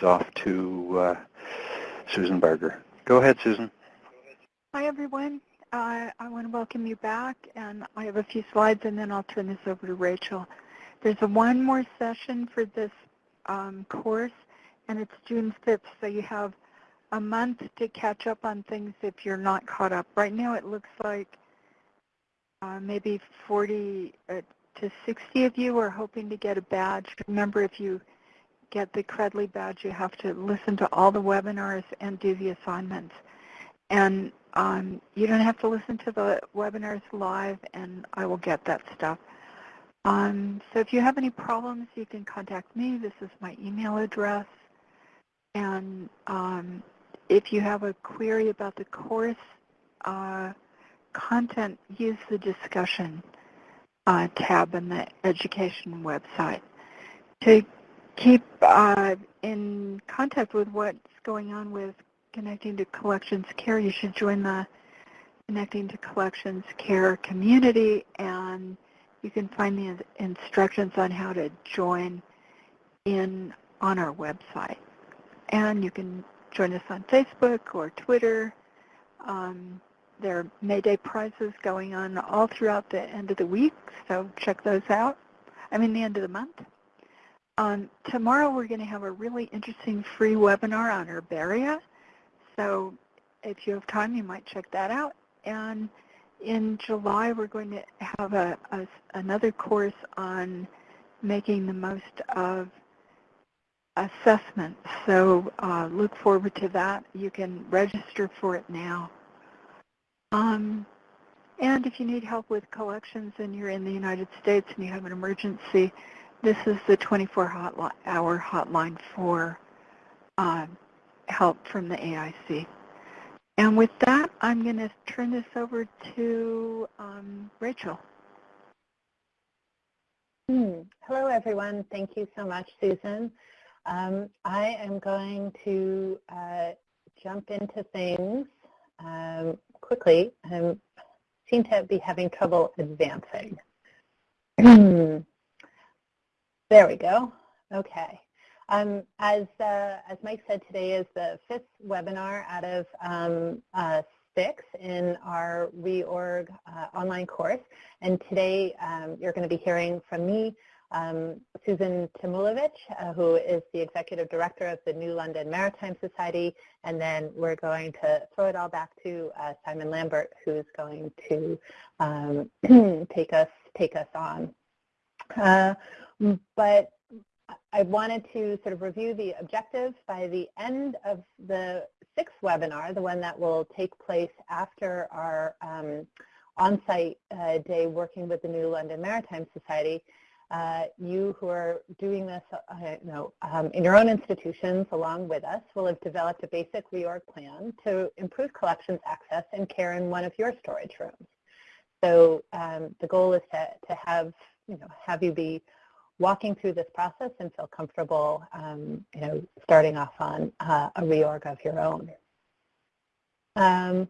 things off to uh, Susan Barger. Go ahead, Susan. Hi, everyone. Uh, I want to welcome you back, and I have a few slides, and then I'll turn this over to Rachel. There's one more session for this um, course, and it's June 5th, so you have a month to catch up on things if you're not caught up. Right now it looks like uh, maybe 40 uh, to 60 of you are hoping to get a badge. Remember, if you get the Credly badge, you have to listen to all the webinars and do the assignments. And um, you don't have to listen to the webinars live, and I will get that stuff. Um, so if you have any problems, you can contact me. This is my email address. And um, if you have a query about the course uh, content, use the discussion uh, tab in the education website. To keep uh, in contact with what's going on with Connecting to Collections Care, you should join the Connecting to Collections Care community and you can find the instructions on how to join in on our website. And you can join us on Facebook or Twitter. Um, there are May Day prizes going on all throughout the end of the week, so check those out. I mean the end of the month. Um, tomorrow we're going to have a really interesting free webinar on herbaria. So if you have time, you might check that out. And in July, we're going to have a, a, another course on making the most of assessment. So uh, look forward to that. You can register for it now. Um, and if you need help with collections and you're in the United States and you have an emergency, this is the 24-hour hotline for uh, help from the AIC. And with that, I'm going to turn this over to um, Rachel. Hmm. Hello, everyone. Thank you so much, Susan. Um, I am going to uh, jump into things um, quickly. I seem to be having trouble advancing. there we go. Okay. Um, as, uh, as Mike said, today is the fifth webinar out of um, uh, six in our reorg uh, online course. And today um, you're going to be hearing from me um, Susan Tamulevich, uh, who is the Executive Director of the New London Maritime Society, and then we're going to throw it all back to uh, Simon Lambert, who's going to um, take us take us on. Uh, but I wanted to sort of review the objectives by the end of the sixth webinar, the one that will take place after our um, on-site uh, day working with the New London Maritime Society uh, you who are doing this uh, you know, um, in your own institutions along with us will have developed a basic reorg plan to improve collections access and care in one of your storage rooms. So um, the goal is to, to have, you know, have you be walking through this process and feel comfortable, um, you know, starting off on uh, a reorg of your own. Um,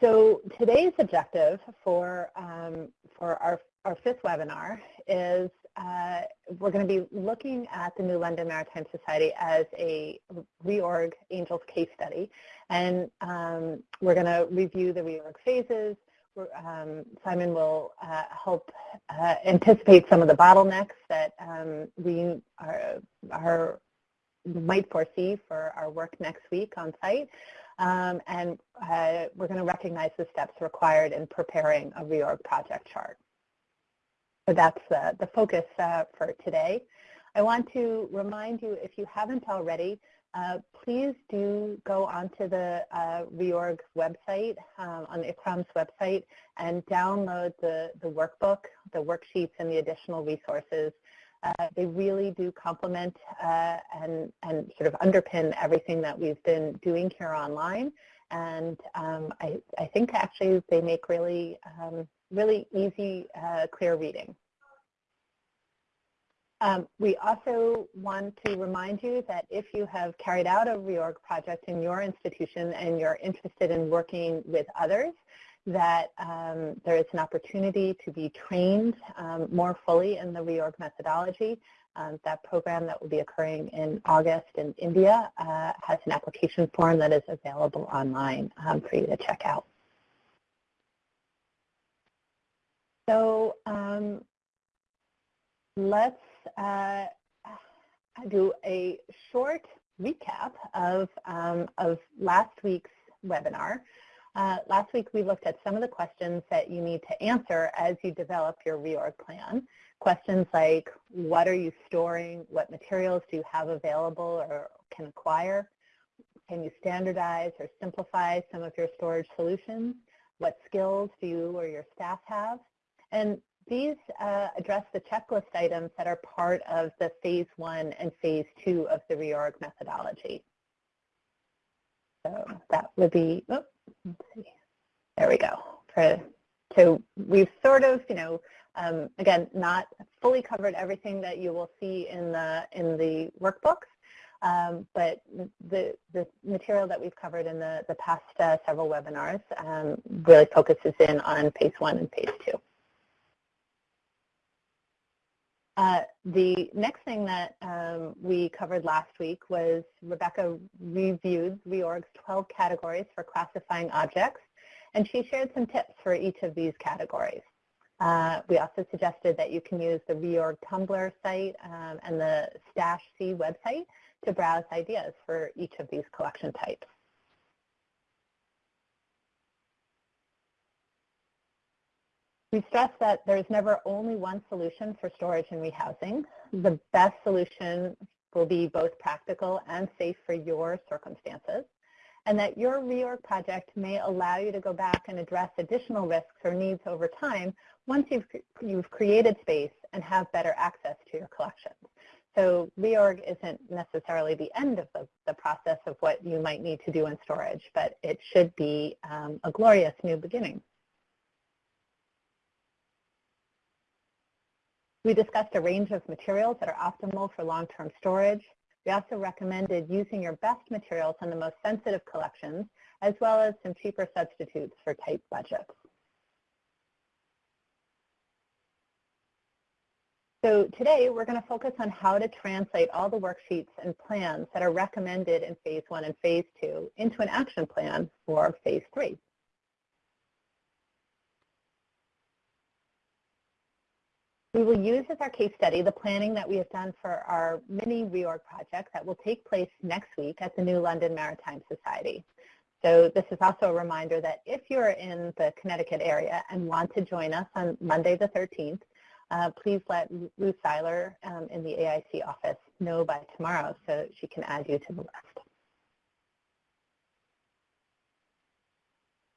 so today's objective for, um, for our, our fifth webinar is uh, we're going to be looking at the New London Maritime Society as a reorg angels case study. And um, we're going to review the reorg phases. Um, Simon will uh, help uh, anticipate some of the bottlenecks that um, we are, are, might foresee for our work next week on site. Um, and uh, we're going to recognize the steps required in preparing a reorg project chart. So that's uh, the focus uh, for today. I want to remind you, if you haven't already, uh, please do go onto the uh, reorg website, um, on the ICCROM's website, and download the, the workbook, the worksheets, and the additional resources uh, they really do complement uh, and, and sort of underpin everything that we've been doing here online. And um, I, I think actually they make really, um, really easy, uh, clear reading. Um, we also want to remind you that if you have carried out a reorg project in your institution and you're interested in working with others, that um, there is an opportunity to be trained um, more fully in the reorg methodology. Um, that program that will be occurring in August in India uh, has an application form that is available online um, for you to check out. So um, let's uh, do a short recap of, um, of last week's webinar. Uh, last week we looked at some of the questions that you need to answer as you develop your reorg plan. Questions like what are you storing, what materials do you have available or can acquire, can you standardize or simplify some of your storage solutions, what skills do you or your staff have, and these uh, address the checklist items that are part of the phase one and phase two of the reorg methodology. So that would be, see, there we go. For, so we've sort of, you know, um, again, not fully covered everything that you will see in the in the workbooks, um, but the the material that we've covered in the the past uh, several webinars um, really focuses in on phase one and phase two. Uh, the next thing that um, we covered last week was Rebecca reviewed reorg's 12 categories for classifying objects, and she shared some tips for each of these categories. Uh, we also suggested that you can use the reorg Tumblr site um, and the Stash C website to browse ideas for each of these collection types. We stress that there's never only one solution for storage and rehousing. The best solution will be both practical and safe for your circumstances, and that your reorg project may allow you to go back and address additional risks or needs over time once you've, you've created space and have better access to your collections. So reorg isn't necessarily the end of the, the process of what you might need to do in storage, but it should be um, a glorious new beginning. We discussed a range of materials that are optimal for long-term storage. We also recommended using your best materials on the most sensitive collections, as well as some cheaper substitutes for tight budgets. So today we're going to focus on how to translate all the worksheets and plans that are recommended in phase one and phase two into an action plan for phase three. We will use as our case study the planning that we have done for our mini reorg project that will take place next week at the New London Maritime Society. So this is also a reminder that if you're in the Connecticut area and want to join us on Monday the 13th, uh, please let Ruth Seyler um, in the AIC office know by tomorrow so she can add you to the list.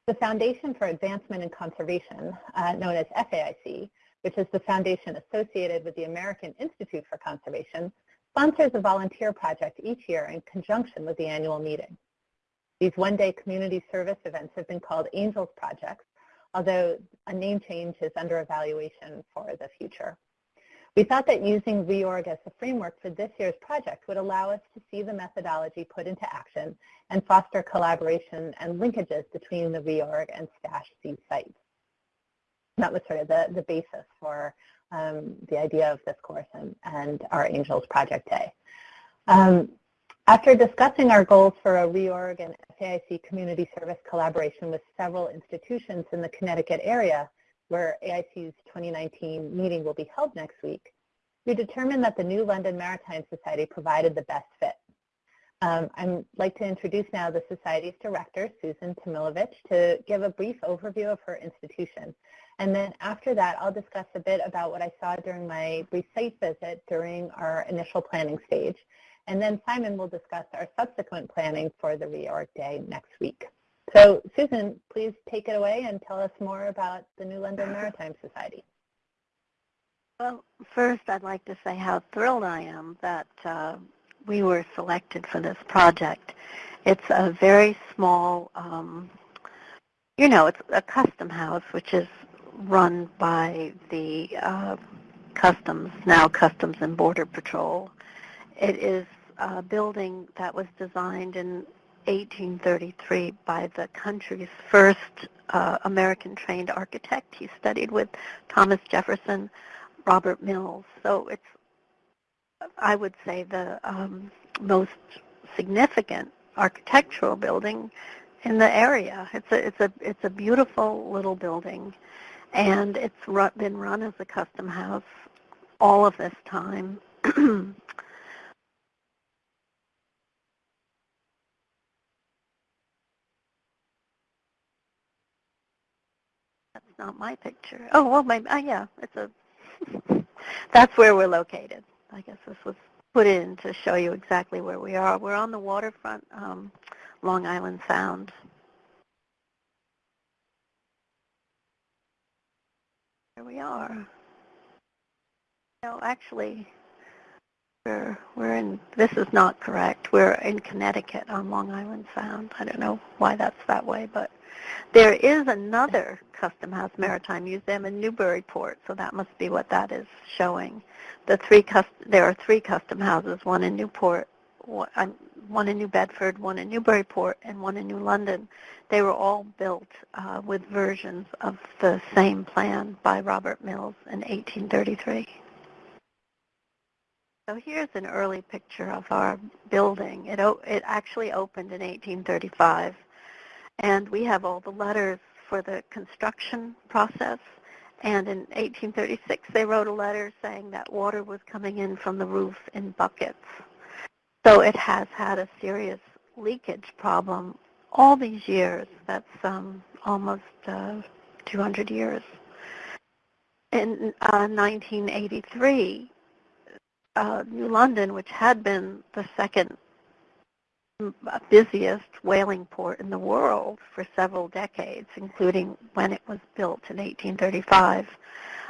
The Foundation for Advancement and Conservation, uh, known as FAIC, which is the foundation associated with the American Institute for Conservation, sponsors a volunteer project each year in conjunction with the annual meeting. These one-day community service events have been called Angels Projects, although a name change is under evaluation for the future. We thought that using reorg as the framework for this year's project would allow us to see the methodology put into action and foster collaboration and linkages between the reorg and Stash C sites that was sort of the, the basis for um, the idea of this course and, and our Angels Project Day. Um, after discussing our goals for a reorg and FAIC community service collaboration with several institutions in the Connecticut area, where AIC's 2019 meeting will be held next week, we determined that the New London Maritime Society provided the best fit. Um, I'd like to introduce now the Society's director, Susan Tamulevich, to give a brief overview of her institution and then after that, I'll discuss a bit about what I saw during my brief site visit during our initial planning stage. And then Simon will discuss our subsequent planning for the reorg day next week. So Susan, please take it away and tell us more about the New London Maritime Society. Well, first I'd like to say how thrilled I am that uh, we were selected for this project. It's a very small, um, you know, it's a custom house, which is run by the uh, Customs, now Customs and Border Patrol. It is a building that was designed in 1833 by the country's first uh, American-trained architect. He studied with Thomas Jefferson, Robert Mills. So it's, I would say, the um, most significant architectural building in the area. It's a it's a it's a beautiful little building, and it's ru- been run as a custom house all of this time. That's not my picture. Oh well, my uh, yeah, it's a. that's where we're located. I guess this was put in to show you exactly where we are. We're on the waterfront, um, Long Island Sound. Here we are. No, actually, we're we're in. This is not correct. We're in Connecticut on Long Island Sound. I don't know why that's that way, but there is another Custom House Maritime Museum in Newburyport, so that must be what that is showing. The three there are three custom houses, one in Newport, one, one in New Bedford, one in Newburyport, and one in New London. They were all built uh, with versions of the same plan by Robert Mills in 1833. So here's an early picture of our building. It, it actually opened in 1835, and we have all the letters for the construction process. And in 1836, they wrote a letter saying that water was coming in from the roof in buckets. So it has had a serious leakage problem all these years. That's um, almost uh, 200 years. In uh, 1983, uh, New London, which had been the second busiest whaling port in the world for several decades, including when it was built in 1835,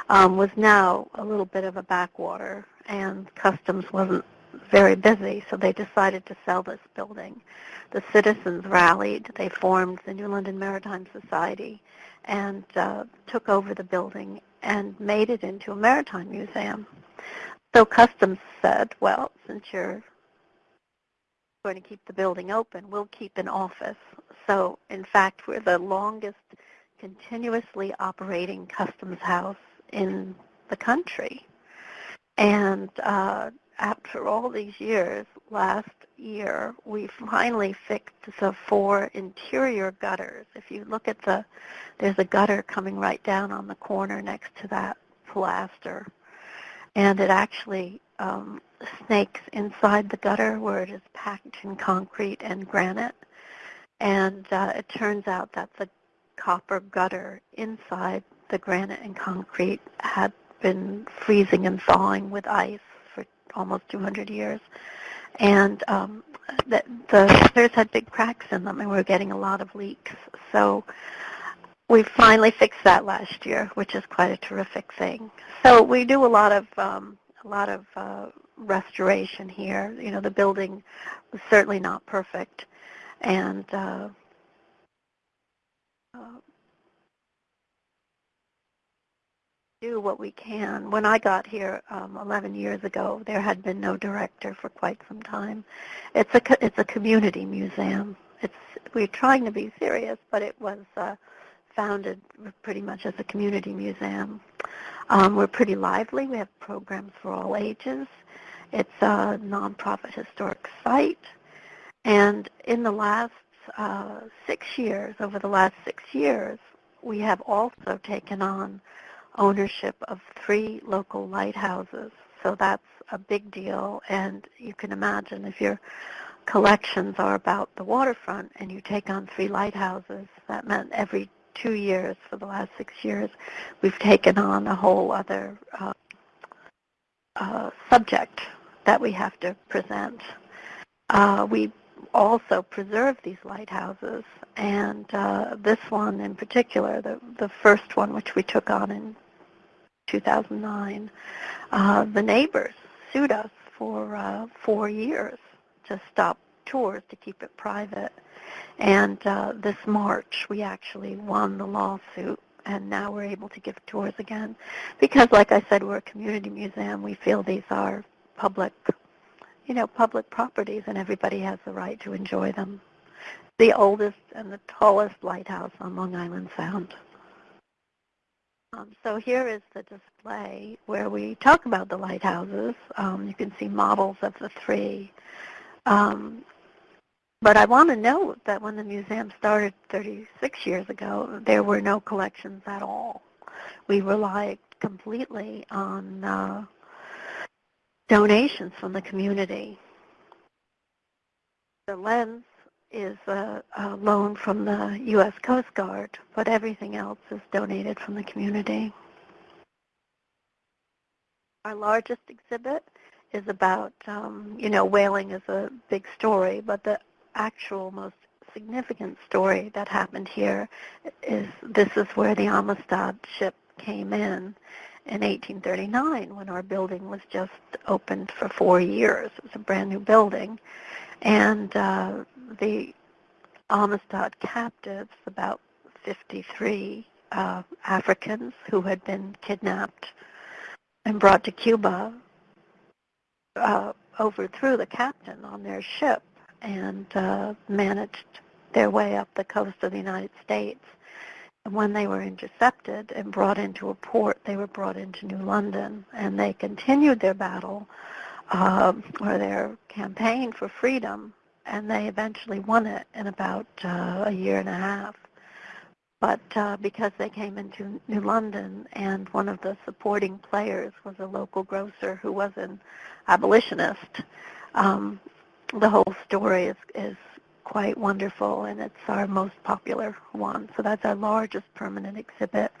um, was now a little bit of a backwater, and customs wasn't very busy, so they decided to sell this building. The citizens rallied. They formed the New London Maritime Society and uh, took over the building and made it into a maritime museum. So Customs said, well, since you're going to keep the building open, we'll keep an office. So in fact, we're the longest continuously operating customs house in the country. And uh, after all these years, last year, we finally fixed the four interior gutters. If you look at the, there's a gutter coming right down on the corner next to that plaster and it actually um, snakes inside the gutter where it is packed in concrete and granite. And uh, it turns out that the copper gutter inside the granite and concrete had been freezing and thawing with ice for almost 200 years. And um, the, the gutters had big cracks in them and we were getting a lot of leaks. So we finally fixed that last year, which is quite a terrific thing. So we do a lot of um, a lot of uh, restoration here. You know, the building was certainly not perfect, and uh, uh, do what we can. When I got here um, 11 years ago, there had been no director for quite some time. It's a it's a community museum. It's we're trying to be serious, but it was. Uh, founded pretty much as a community museum. Um, we're pretty lively. We have programs for all ages. It's a nonprofit historic site. And in the last uh, six years, over the last six years, we have also taken on ownership of three local lighthouses. So that's a big deal. And you can imagine if your collections are about the waterfront and you take on three lighthouses, that meant every two years, for the last six years, we've taken on a whole other uh, uh, subject that we have to present. Uh, we also preserve these lighthouses, and uh, this one in particular, the, the first one which we took on in 2009, uh, the neighbors sued us for uh, four years to stop tours to keep it private. And uh, this March, we actually won the lawsuit, and now we're able to give tours again. Because, like I said, we're a community museum. We feel these are public, you know, public properties, and everybody has the right to enjoy them. the oldest and the tallest lighthouse on Long Island Sound. Um, so here is the display where we talk about the lighthouses. Um, you can see models of the three. Um, but I want to note that when the museum started 36 years ago, there were no collections at all. We relied completely on uh, donations from the community. The lens is a, a loan from the U.S. Coast Guard, but everything else is donated from the community. Our largest exhibit is about, um, you know, whaling is a big story, but the actual most significant story that happened here is this is where the Amistad ship came in in 1839 when our building was just opened for four years. It was a brand new building. And uh, the Amistad captives, about 53 uh, Africans who had been kidnapped and brought to Cuba, uh, overthrew the captain on their ship and uh, managed their way up the coast of the United States. And when they were intercepted and brought into a port, they were brought into New London, and they continued their battle uh, or their campaign for freedom and they eventually won it in about uh, a year and a half. But uh, because they came into New London and one of the supporting players was a local grocer who was an abolitionist, um, the whole story is, is quite wonderful and it's our most popular one. So that's our largest permanent exhibit.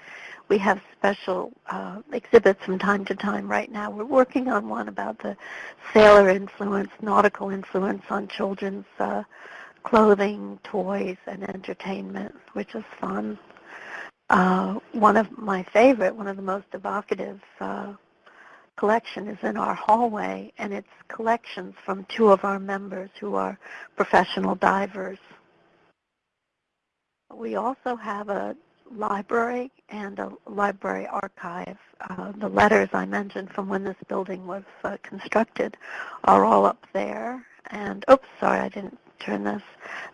We have special uh, exhibits from time to time right now. We're working on one about the sailor influence, nautical influence on children's uh, clothing, toys, and entertainment, which is fun. Uh, one of my favorite, one of the most evocative uh, collection is in our hallway, and it's collections from two of our members who are professional divers. We also have a library and a library archive. Uh, the letters I mentioned from when this building was uh, constructed are all up there. And oops, sorry, I didn't turn this.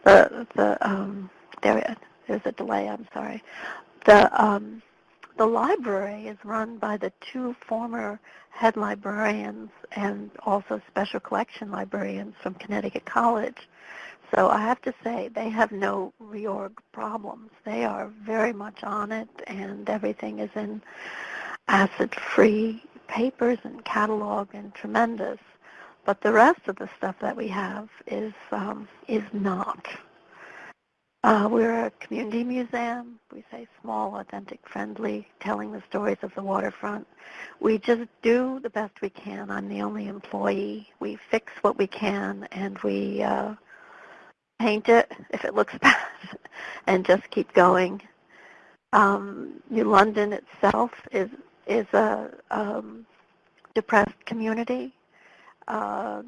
The the um, there there's a delay. I'm sorry. The um, the library is run by the two former head librarians and also special collection librarians from Connecticut College. So I have to say they have no reorg problems. They are very much on it and everything is in acid-free papers and catalog and tremendous. But the rest of the stuff that we have is um, is not. Uh, we're a community museum. We say small, authentic, friendly, telling the stories of the waterfront. We just do the best we can. I'm the only employee. We fix what we can, and we uh, paint it if it looks bad, and just keep going. Um, New London itself is is a um, depressed community. Uh,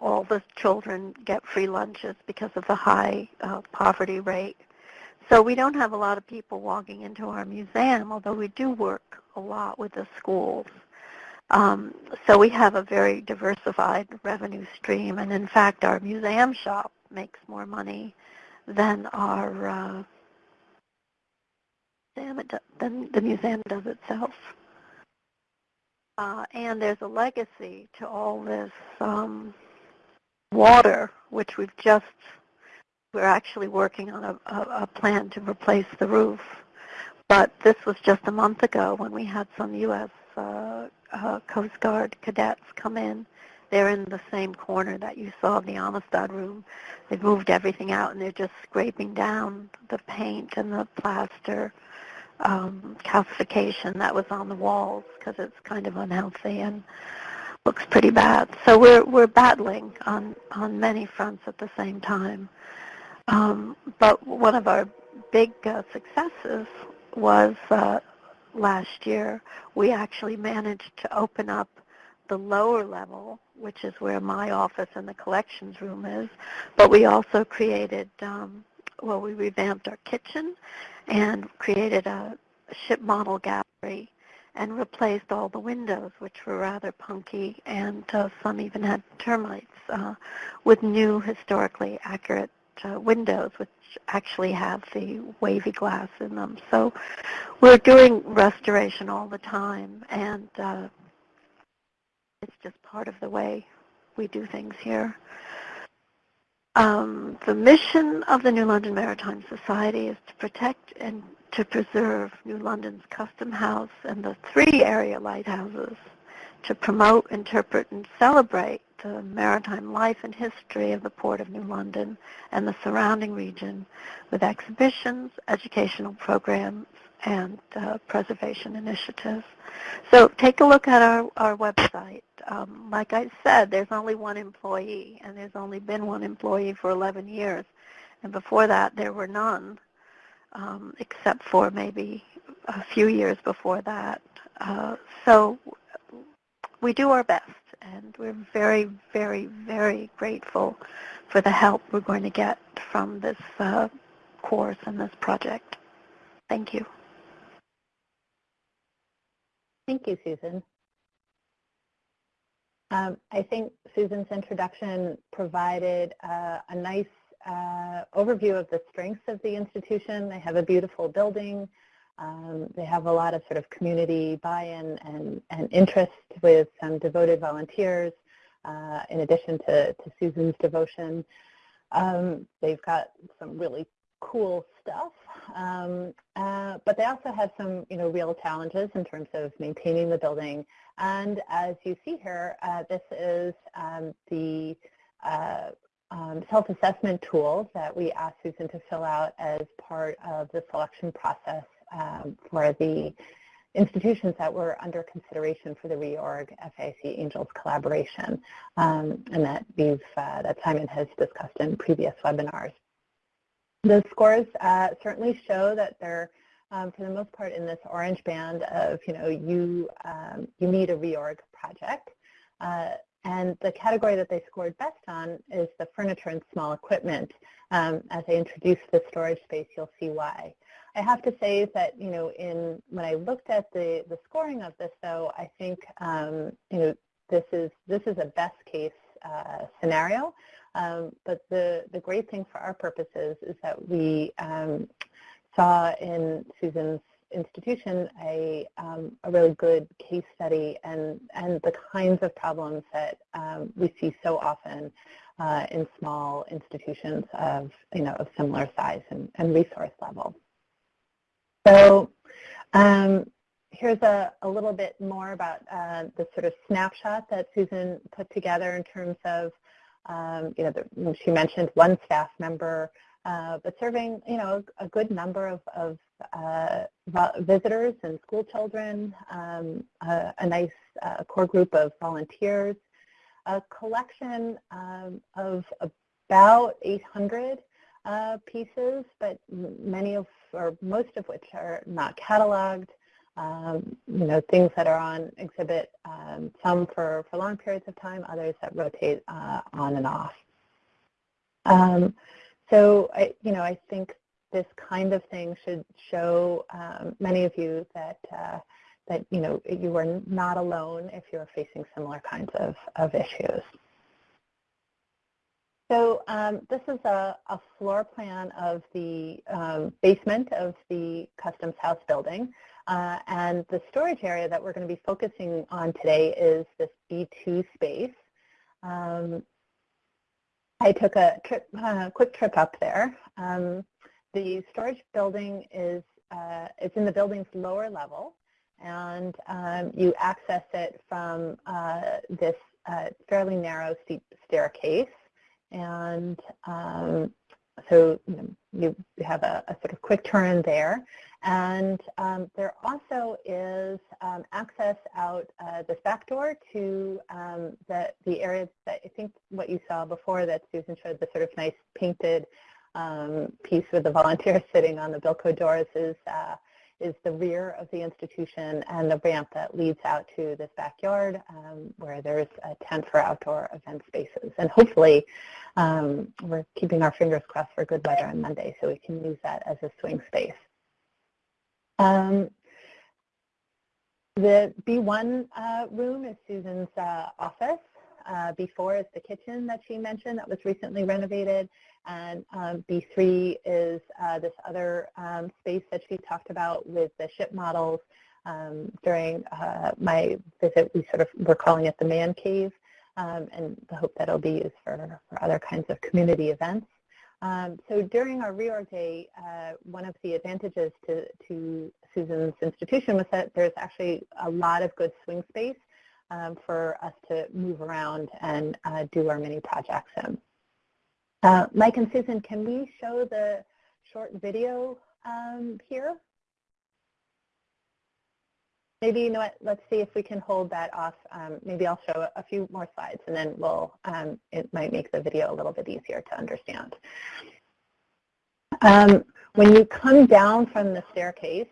all the children get free lunches because of the high uh, poverty rate. So we don't have a lot of people walking into our museum, although we do work a lot with the schools. Um, so we have a very diversified revenue stream, and in fact, our museum shop makes more money than our uh, than the museum does itself. Uh, and there's a legacy to all this um, water, which we've just, we're actually working on a, a, a plan to replace the roof. But this was just a month ago when we had some U.S. Uh, uh, Coast Guard cadets come in. They're in the same corner that you saw in the Amistad room. They've moved everything out and they're just scraping down the paint and the plaster um, calcification that was on the walls because it's kind of unhealthy and looks pretty bad. So we're we're battling on on many fronts at the same time. Um, but one of our big uh, successes was uh, last year we actually managed to open up the lower level, which is where my office and the collections room is. But we also created um, well, we revamped our kitchen and created a ship model gallery and replaced all the windows, which were rather punky, and uh, some even had termites, uh, with new historically accurate uh, windows, which actually have the wavy glass in them. So we're doing restoration all the time, and uh, it's just part of the way we do things here. Um, the mission of the New London Maritime Society is to protect and to preserve New London's Custom House and the three area lighthouses, to promote, interpret, and celebrate the maritime life and history of the Port of New London and the surrounding region with exhibitions, educational programs, and uh, preservation initiatives. So take a look at our, our website. Um, like I said, there's only one employee, and there's only been one employee for 11 years. And before that, there were none, um, except for maybe a few years before that. Uh, so we do our best, and we're very, very, very grateful for the help we're going to get from this uh, course and this project. Thank you. Thank you, Susan. Um, I think Susan's introduction provided uh, a nice uh, overview of the strengths of the institution. They have a beautiful building. Um, they have a lot of sort of community buy-in and, and interest with some devoted volunteers, uh, in addition to, to Susan's devotion. Um, they've got some really cool stuff. Um, uh, but they also have some, you know, real challenges in terms of maintaining the building. And as you see here, uh, this is um, the uh, um, self-assessment tool that we asked Susan to fill out as part of the selection process um, for the institutions that were under consideration for the reorg FAIC Angels collaboration, um, and that we've uh, that Simon has discussed in previous webinars. The scores uh, certainly show that they're, um, for the most part, in this orange band of, you know, you, um, you need a reorg project. Uh, and the category that they scored best on is the furniture and small equipment. Um, as I introduce the storage space, you'll see why. I have to say that, you know, in when I looked at the, the scoring of this, though, I think, um, you know, this is, this is a best case uh, scenario. Um, but the, the great thing for our purposes is that we um, saw in Susan's institution a, um, a really good case study and, and the kinds of problems that um, we see so often uh, in small institutions of, you know, of similar size and, and resource level. So um, here's a, a little bit more about uh, the sort of snapshot that Susan put together in terms of um, you know, the, she mentioned one staff member, uh, but serving, you know, a, good number of, of uh, visitors and school children, um, a, a, nice uh, core group of volunteers, a collection um, of about 800 uh, pieces, but many of, or most of which are not cataloged um, you know, things that are on exhibit, um, some for, for long periods of time, others that rotate uh, on and off. Um, so, I, you know, I think this kind of thing should show um, many of you that, uh, that, you know, you are not alone if you're facing similar kinds of, of issues. So um, this is a, a, floor plan of the um, basement of the Customs House building. Uh, and the storage area that we're going to be focusing on today is this B2 space. Um, I took a trip, uh, quick trip up there. Um, the storage building is uh, it's in the building's lower level, and um, you access it from uh, this uh, fairly narrow steep staircase. And um, so you, know, you have a, a, sort of quick turn there. And um, there also is um, access out uh, this back door to um, the, the area that I think what you saw before that Susan showed, the sort of nice painted um, piece with the volunteers sitting on the Bilco doors is, uh, is the rear of the institution and the ramp that leads out to this backyard um, where there's a tent for outdoor event spaces. And hopefully um, we're keeping our fingers crossed for good weather on Monday so we can use that as a swing space. Um, the B1 uh, room is Susan's uh, office. Uh, B4 is the kitchen that she mentioned that was recently renovated. And um, B3 is uh, this other um, space that she talked about with the ship models. Um, during uh, my visit, we sort of were calling it the man cave, um, and the hope that it'll be used for, for other kinds of community events. Um, so during our reorg day, uh, one of the advantages to, to Susan's institution was that there's actually a lot of good swing space um, for us to move around and uh, do our mini projects in. Uh, Mike and Susan, can we show the short video um, here? Maybe, you know what, let's see if we can hold that off. Um, maybe I'll show a few more slides and then we'll, um, it might make the video a little bit easier to understand. Um, when you come down from the staircase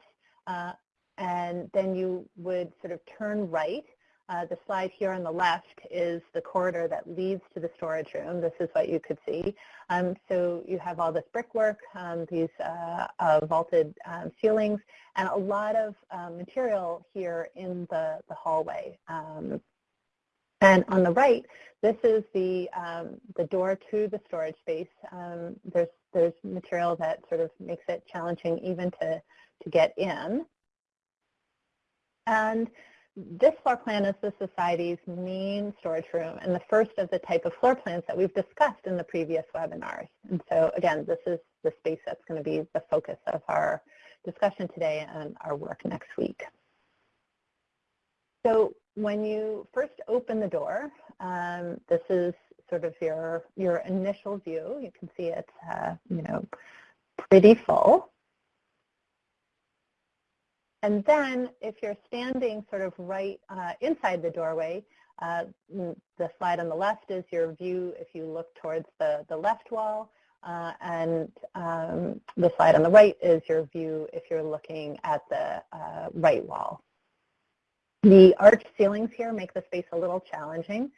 uh, and then you would sort of turn right, uh, the slide here on the left is the corridor that leads to the storage room. This is what you could see. Um, so you have all this brickwork, um, these uh, uh, vaulted um, ceilings, and a lot of um, material here in the, the hallway. Um, and on the right, this is the, um, the door to the storage space. there's, there's material that sort of makes it challenging even to, to get in. And this floor plan is the Society's main storage room and the first of the type of floor plans that we've discussed in the previous webinars. And so again, this is the space that's going to be the focus of our discussion today and our work next week. So when you first open the door, um, this is sort of your, your initial view. You can see it's, uh, you know, pretty full. And then if you're standing sort of right uh, inside the doorway, uh, the slide on the left is your view if you look towards the, the left wall, uh, and um, the slide on the right is your view if you're looking at the uh, right wall. The arched ceilings here make the space a little challenging.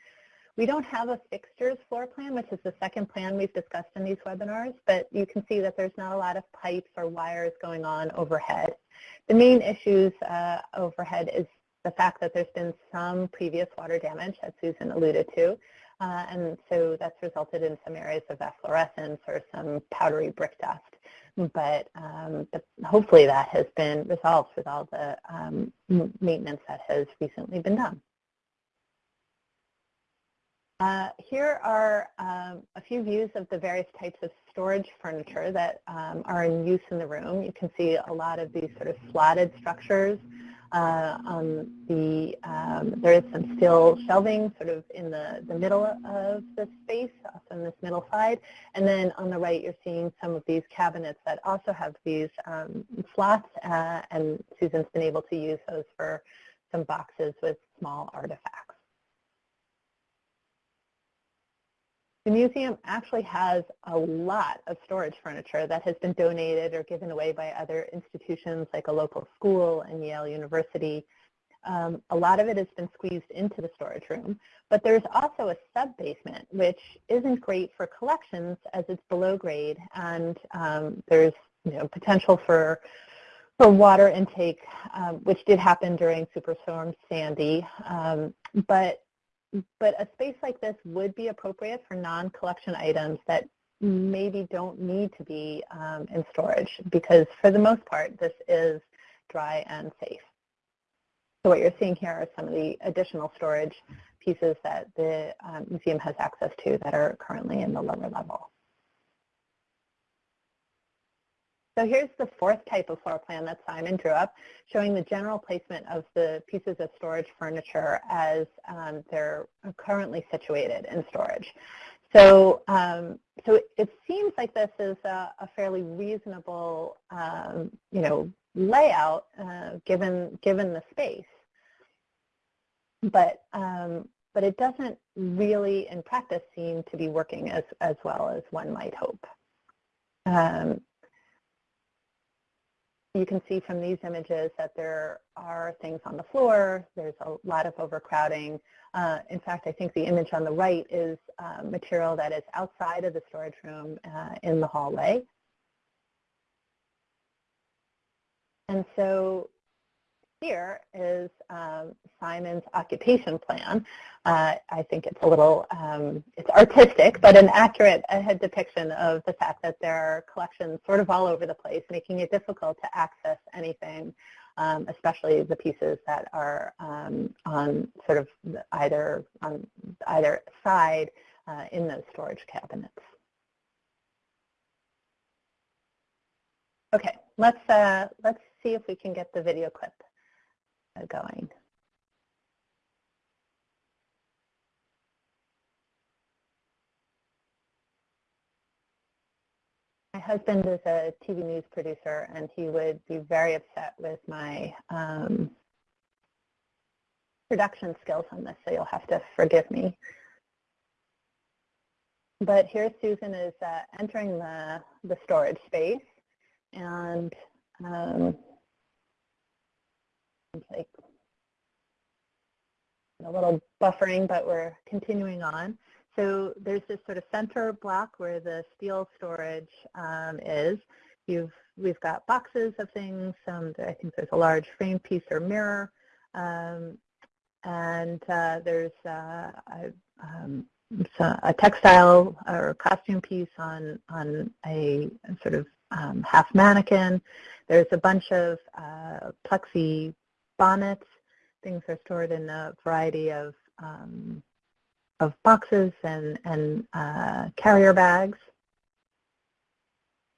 We don't have a fixtures floor plan, which is the second plan we've discussed in these webinars, but you can see that there's not a lot of pipes or wires going on overhead. The main issues uh, overhead is the fact that there's been some previous water damage, as Susan alluded to, uh, and so that's resulted in some areas of efflorescence or some powdery brick dust. But, um, hopefully that has been resolved with all the um, maintenance that has recently been done. Uh, here are um, a few views of the various types of storage furniture that um, are in use in the room. You can see a lot of these sort of slotted structures. Uh, on the, um, there is some steel shelving sort of in the, the middle of the space, on this middle side. And then on the right, you're seeing some of these cabinets that also have these um, slots, uh, and Susan's been able to use those for some boxes with small artifacts. The museum actually has a lot of storage furniture that has been donated or given away by other institutions like a local school and Yale University. Um, a lot of it has been squeezed into the storage room, but there's also a sub-basement, which isn't great for collections as it's below grade, and um, there's you know, potential for for water intake, um, which did happen during Superstorm Sandy. Um, but but a space like this would be appropriate for non-collection items that maybe don't need to be um, in storage because for the most part this is dry and safe. So what you're seeing here are some of the additional storage pieces that the um, museum has access to that are currently in the lower level. So here's the fourth type of floor plan that Simon drew up, showing the general placement of the pieces of storage furniture as um, they're currently situated in storage. So, um, so it seems like this is a, a fairly reasonable, um, you know, layout uh, given given the space. But um, but it doesn't really, in practice, seem to be working as as well as one might hope. Um, you can see from these images that there are things on the floor. There's a lot of overcrowding. Uh, in fact, I think the image on the right is uh, material that is outside of the storage room uh, in the hallway. And so here is um, Simon's occupation plan. Uh, I think it's a little, um, it's artistic, but an accurate depiction of the fact that there are collections sort of all over the place, making it difficult to access anything, um, especially the pieces that are um, on sort of either on either side uh, in those storage cabinets. Okay, let's uh, let's see if we can get the video clip going. My husband is a TV news producer, and he would be very upset with my um, production skills on this, so you'll have to forgive me. But here Susan is uh, entering the, the storage space, and um, like a little buffering, but we're continuing on. So there's this sort of center block where the steel storage um, is. You've, we've got boxes of things. Um, I think there's a large frame piece or mirror. Um, and uh, there's uh, a, um, a, textile or costume piece on, on a sort of um, half mannequin. There's a bunch of uh, plexi bonnets. Things are stored in a variety of um, of boxes and, and uh, carrier bags.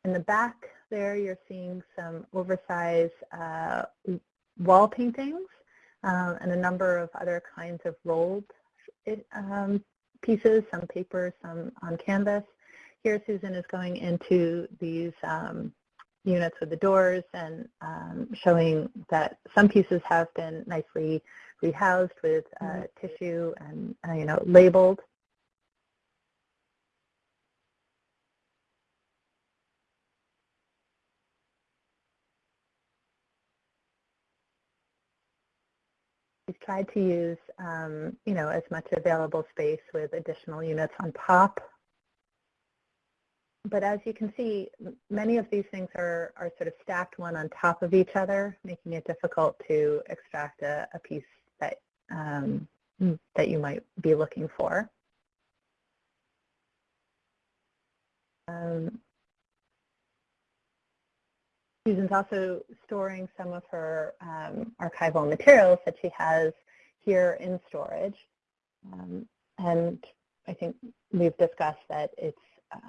In the back there, you're seeing some oversized uh, wall paintings uh, and a number of other kinds of rolled um, pieces, some paper, some on canvas. Here Susan is going into these um, units with the doors and um, showing that some pieces have been nicely rehoused with uh, mm -hmm. tissue and, uh, you know, labeled. We've tried to use, um, you know, as much available space with additional units on top but as you can see, many of these things are, are sort of stacked one on top of each other, making it difficult to extract a, a piece that, um, that you might be looking for. Um, Susan's also storing some of her um, archival materials that she has here in storage. Um, and I think we've discussed that it's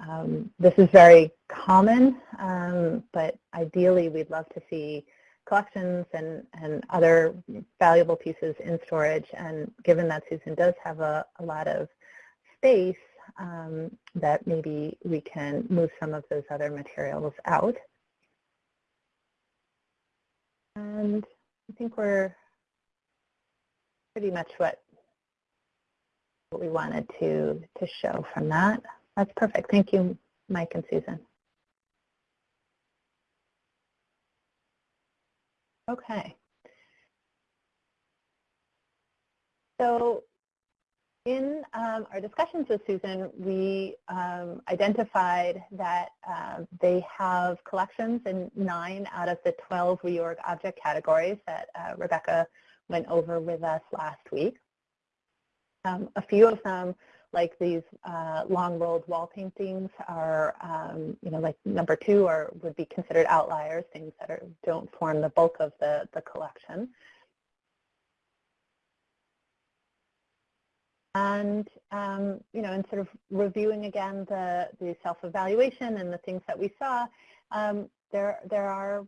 um, this is very common, um, but ideally we'd love to see collections and, and other valuable pieces in storage. And given that Susan does have a, a lot of space, um, that maybe we can move some of those other materials out. And I think we're pretty much what, what we wanted to, to show from that. That's perfect. Thank you, Mike and Susan. Okay. So in um, our discussions with Susan, we um, identified that uh, they have collections in nine out of the 12 reorg object categories that uh, Rebecca went over with us last week. Um, a few of them like these uh, long rolled wall paintings are, um, you know, like number two are would be considered outliers, things that are, don't form the bulk of the, the collection. And, um, you know, in sort of reviewing again the, the self-evaluation and the things that we saw, um, there, there are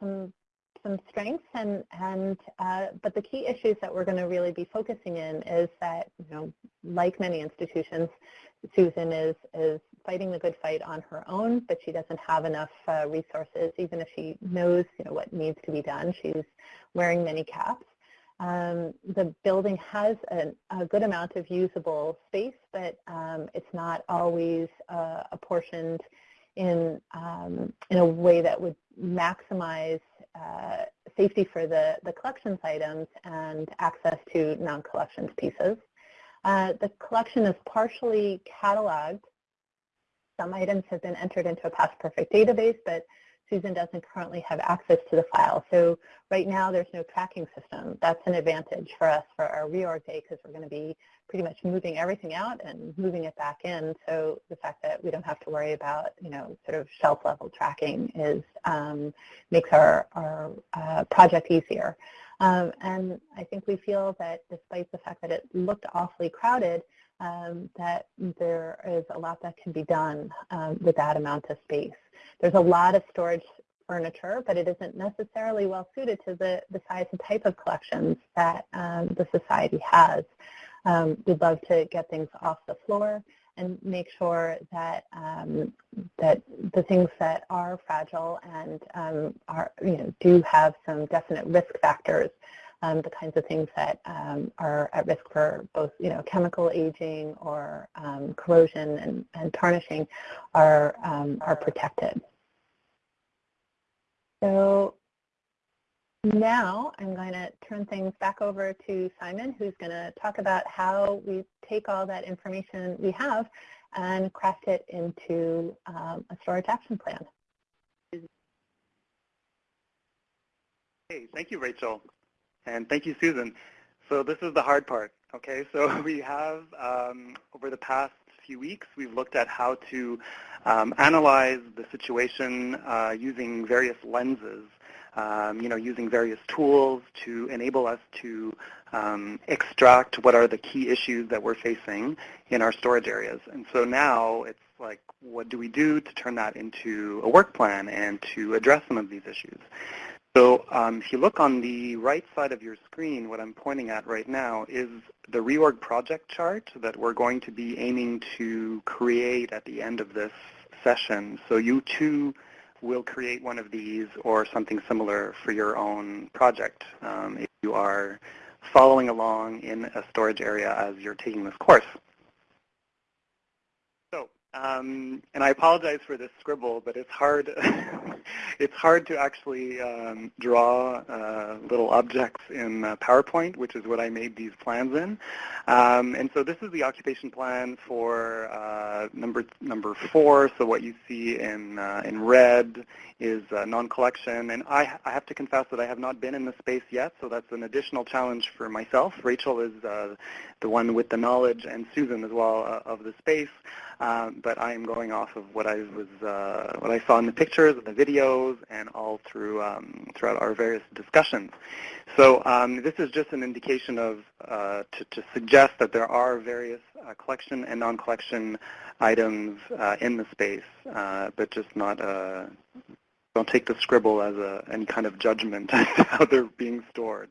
some some strengths and, and uh, but the key issues that we're going to really be focusing in is that, you know, like many institutions, Susan is, is fighting the good fight on her own, but she doesn't have enough uh, resources, even if she knows, you know, what needs to be done. She's wearing many caps. Um, the building has an, a good amount of usable space, but um, it's not always uh, apportioned in, um, in a way that would maximize uh, safety for the, the collections items and access to non-collections pieces. Uh, the collection is partially cataloged. Some items have been entered into a PastPerfect database, but Susan doesn't currently have access to the file. So right now there's no tracking system. That's an advantage for us for our reorg day because we're going to be pretty much moving everything out and moving it back in. So the fact that we don't have to worry about, you know, sort of shelf level tracking is um, makes our, our uh, project easier. Um, and I think we feel that despite the fact that it looked awfully crowded, um, that there is a lot that can be done um, with that amount of space. There's a lot of storage furniture, but it isn't necessarily well suited to the, the size and type of collections that um, the Society has. Um, we'd love to get things off the floor and make sure that um, that the things that are fragile and um, are you know do have some definite risk factors, um, the kinds of things that um, are at risk for both you know chemical aging or um, corrosion and, and tarnishing, are um, are protected. So now I'm going to turn things back over to Simon, who's going to talk about how we take all that information we have and craft it into um, a storage action plan. Hey, thank you, Rachel. And thank you, Susan. So this is the hard part, okay? So we have, um, over the past few weeks, we've looked at how to um, analyze the situation uh, using various lenses um, you know, using various tools to enable us to um, extract what are the key issues that we're facing in our storage areas. And so now it's like, what do we do to turn that into a work plan and to address some of these issues? So um, if you look on the right side of your screen, what I'm pointing at right now is the reorg project chart that we're going to be aiming to create at the end of this session. So you too will create one of these or something similar for your own project um, if you are following along in a storage area as you're taking this course. Um, and I apologize for this scribble, but it's hard. it's hard to actually um, draw uh, little objects in uh, PowerPoint, which is what I made these plans in. Um, and so this is the occupation plan for uh, number number four. So what you see in uh, in red is uh, non-collection. And I, I have to confess that I have not been in the space yet, so that's an additional challenge for myself. Rachel is uh, the one with the knowledge, and Susan as well of the space. Um, but I am going off of what I was what I saw in the pictures and the videos and all through um, throughout our various discussions. So um, this is just an indication of uh, to, to, suggest that there are various uh, collection and non-collection items uh, in the space, uh, but just not uh, don't take the scribble as a, any kind of judgment as to how they're being stored.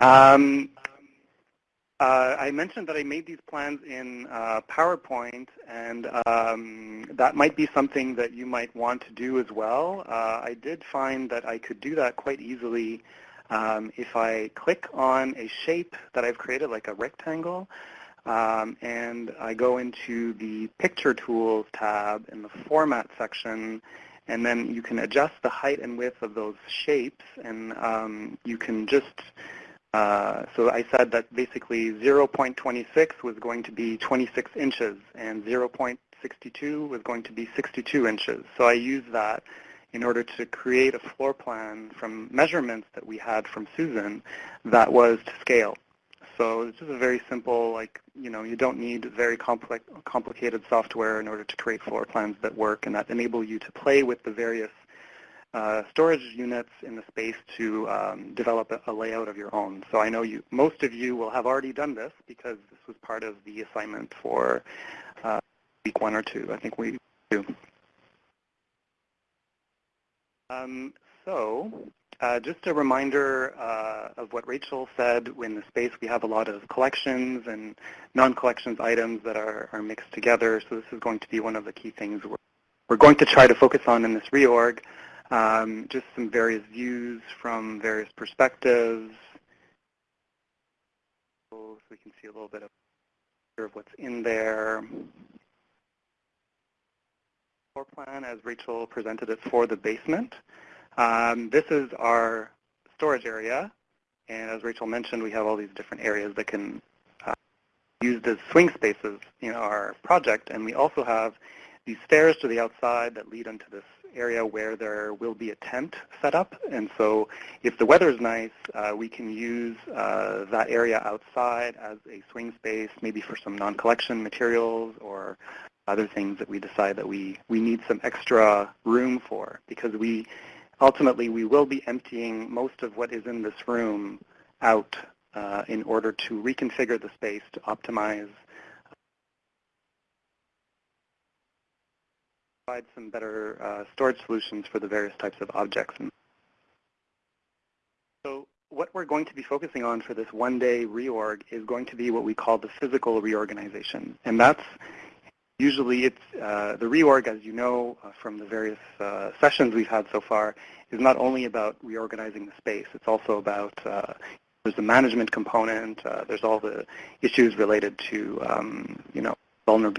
Um, uh, I mentioned that I made these plans in uh, PowerPoint, and um, that might be something that you might want to do as well. Uh, I did find that I could do that quite easily um, if I click on a shape that I've created, like a rectangle, um, and I go into the Picture Tools tab in the Format section, and then you can adjust the height and width of those shapes, and um, you can just uh, so I said that basically 0.26 was going to be 26 inches and 0.62 was going to be 62 inches. So I used that in order to create a floor plan from measurements that we had from Susan that was to scale. So it's just a very simple, like, you know, you don't need very complex, complicated software in order to create floor plans that work and that enable you to play with the various storage units in the space to um, develop a, a, layout of your own. So I know you, most of you will have already done this because this was part of the assignment for uh, week one or two. I think we do. Um, so uh, just a reminder uh, of what Rachel said. In the space, we have a lot of collections and non-collections items that are, are mixed together. So this is going to be one of the key things we're, we're going to try to focus on in this reorg. Um, just some various views from various perspectives. So we can see a little bit of, what's in there. Floor plan as Rachel presented it for the basement. Um, this is our storage area. And as Rachel mentioned, we have all these different areas that can uh, used as swing spaces in our project. And we also have these stairs to the outside that lead into this area where there will be a tent set up. And so if the weather is nice, uh, we can use uh, that area outside as a swing space, maybe for some non-collection materials or other things that we decide that we, we need some extra room for because we ultimately we will be emptying most of what is in this room out uh, in order to reconfigure the space to optimize provide some better uh, storage solutions for the various types of objects. So what we're going to be focusing on for this one-day reorg is going to be what we call the physical reorganization. And that's usually it's uh, the reorg, as you know uh, from the various uh, sessions we've had so far, is not only about reorganizing the space. It's also about uh, there's the management component. Uh, there's all the issues related to um, you know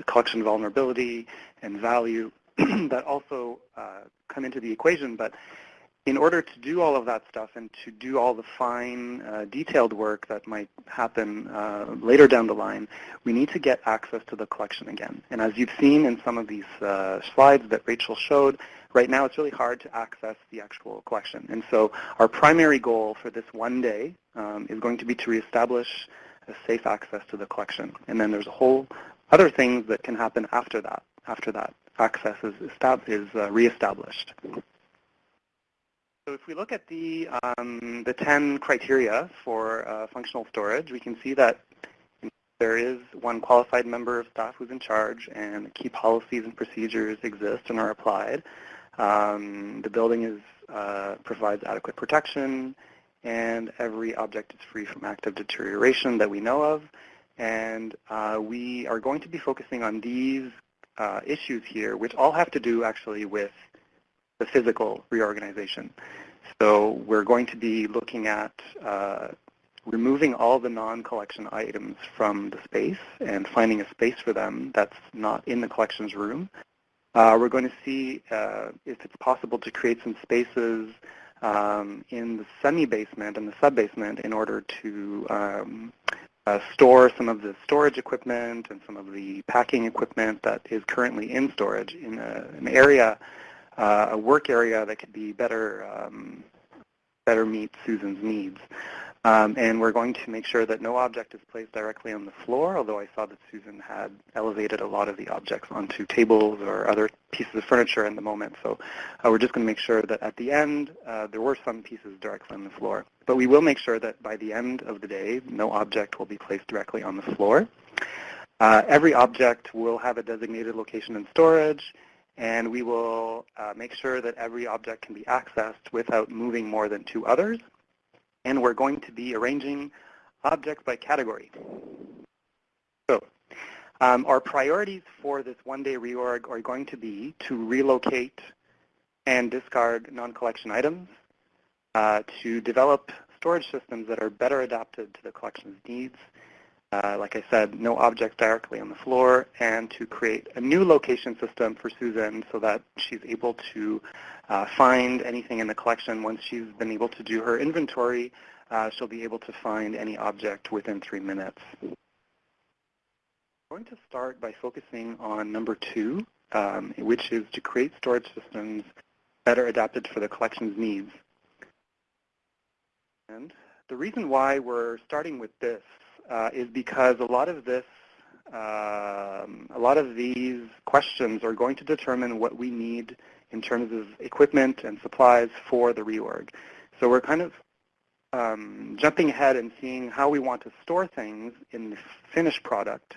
collection vulnerability and value that also uh, come into the equation. But in order to do all of that stuff and to do all the fine, uh, detailed work that might happen uh, later down the line, we need to get access to the collection again. And as you've seen in some of these uh, slides that Rachel showed, right now it's really hard to access the actual collection. And so our primary goal for this one day um, is going to be to reestablish a safe access to the collection. And then there's a whole other things that can happen after that, after that access is, is uh, reestablished. So if we look at the, um, the 10 criteria for uh, functional storage, we can see that there is one qualified member of staff who's in charge and key policies and procedures exist and are applied. Um, the building is, uh, provides adequate protection and every object is free from active deterioration that we know of. And uh, we are going to be focusing on these uh, issues here, which all have to do actually with the physical reorganization. So we're going to be looking at uh, removing all the non-collection items from the space and finding a space for them that's not in the collections room. Uh, we're going to see uh, if it's possible to create some spaces um, in the semi-basement and the sub-basement in order to um, store some of the storage equipment and some of the packing equipment that is currently in storage in a, an area, uh, a work area that could be better, um, better meet Susan's needs. Um, and we're going to make sure that no object is placed directly on the floor, although I saw that Susan had elevated a lot of the objects onto tables or other pieces of furniture in the moment. So uh, we're just going to make sure that at the end, uh, there were some pieces directly on the floor. But we will make sure that by the end of the day, no object will be placed directly on the floor. Uh, every object will have a designated location in storage, and we will uh, make sure that every object can be accessed without moving more than two others and we're going to be arranging objects by category. So um, our priorities for this one-day reorg are going to be to relocate and discard non-collection items, uh, to develop storage systems that are better adapted to the collection's needs, like I said, no objects directly on the floor, and to create a new location system for Susan so that she's able to uh, find anything in the collection. Once she's been able to do her inventory, uh, she'll be able to find any object within three minutes. I'm going to start by focusing on number two, um, which is to create storage systems better adapted for the collection's needs. And the reason why we're starting with this uh, is because a lot of this, um, a lot of these questions are going to determine what we need in terms of equipment and supplies for the reorg. So we're kind of um, jumping ahead and seeing how we want to store things in the finished product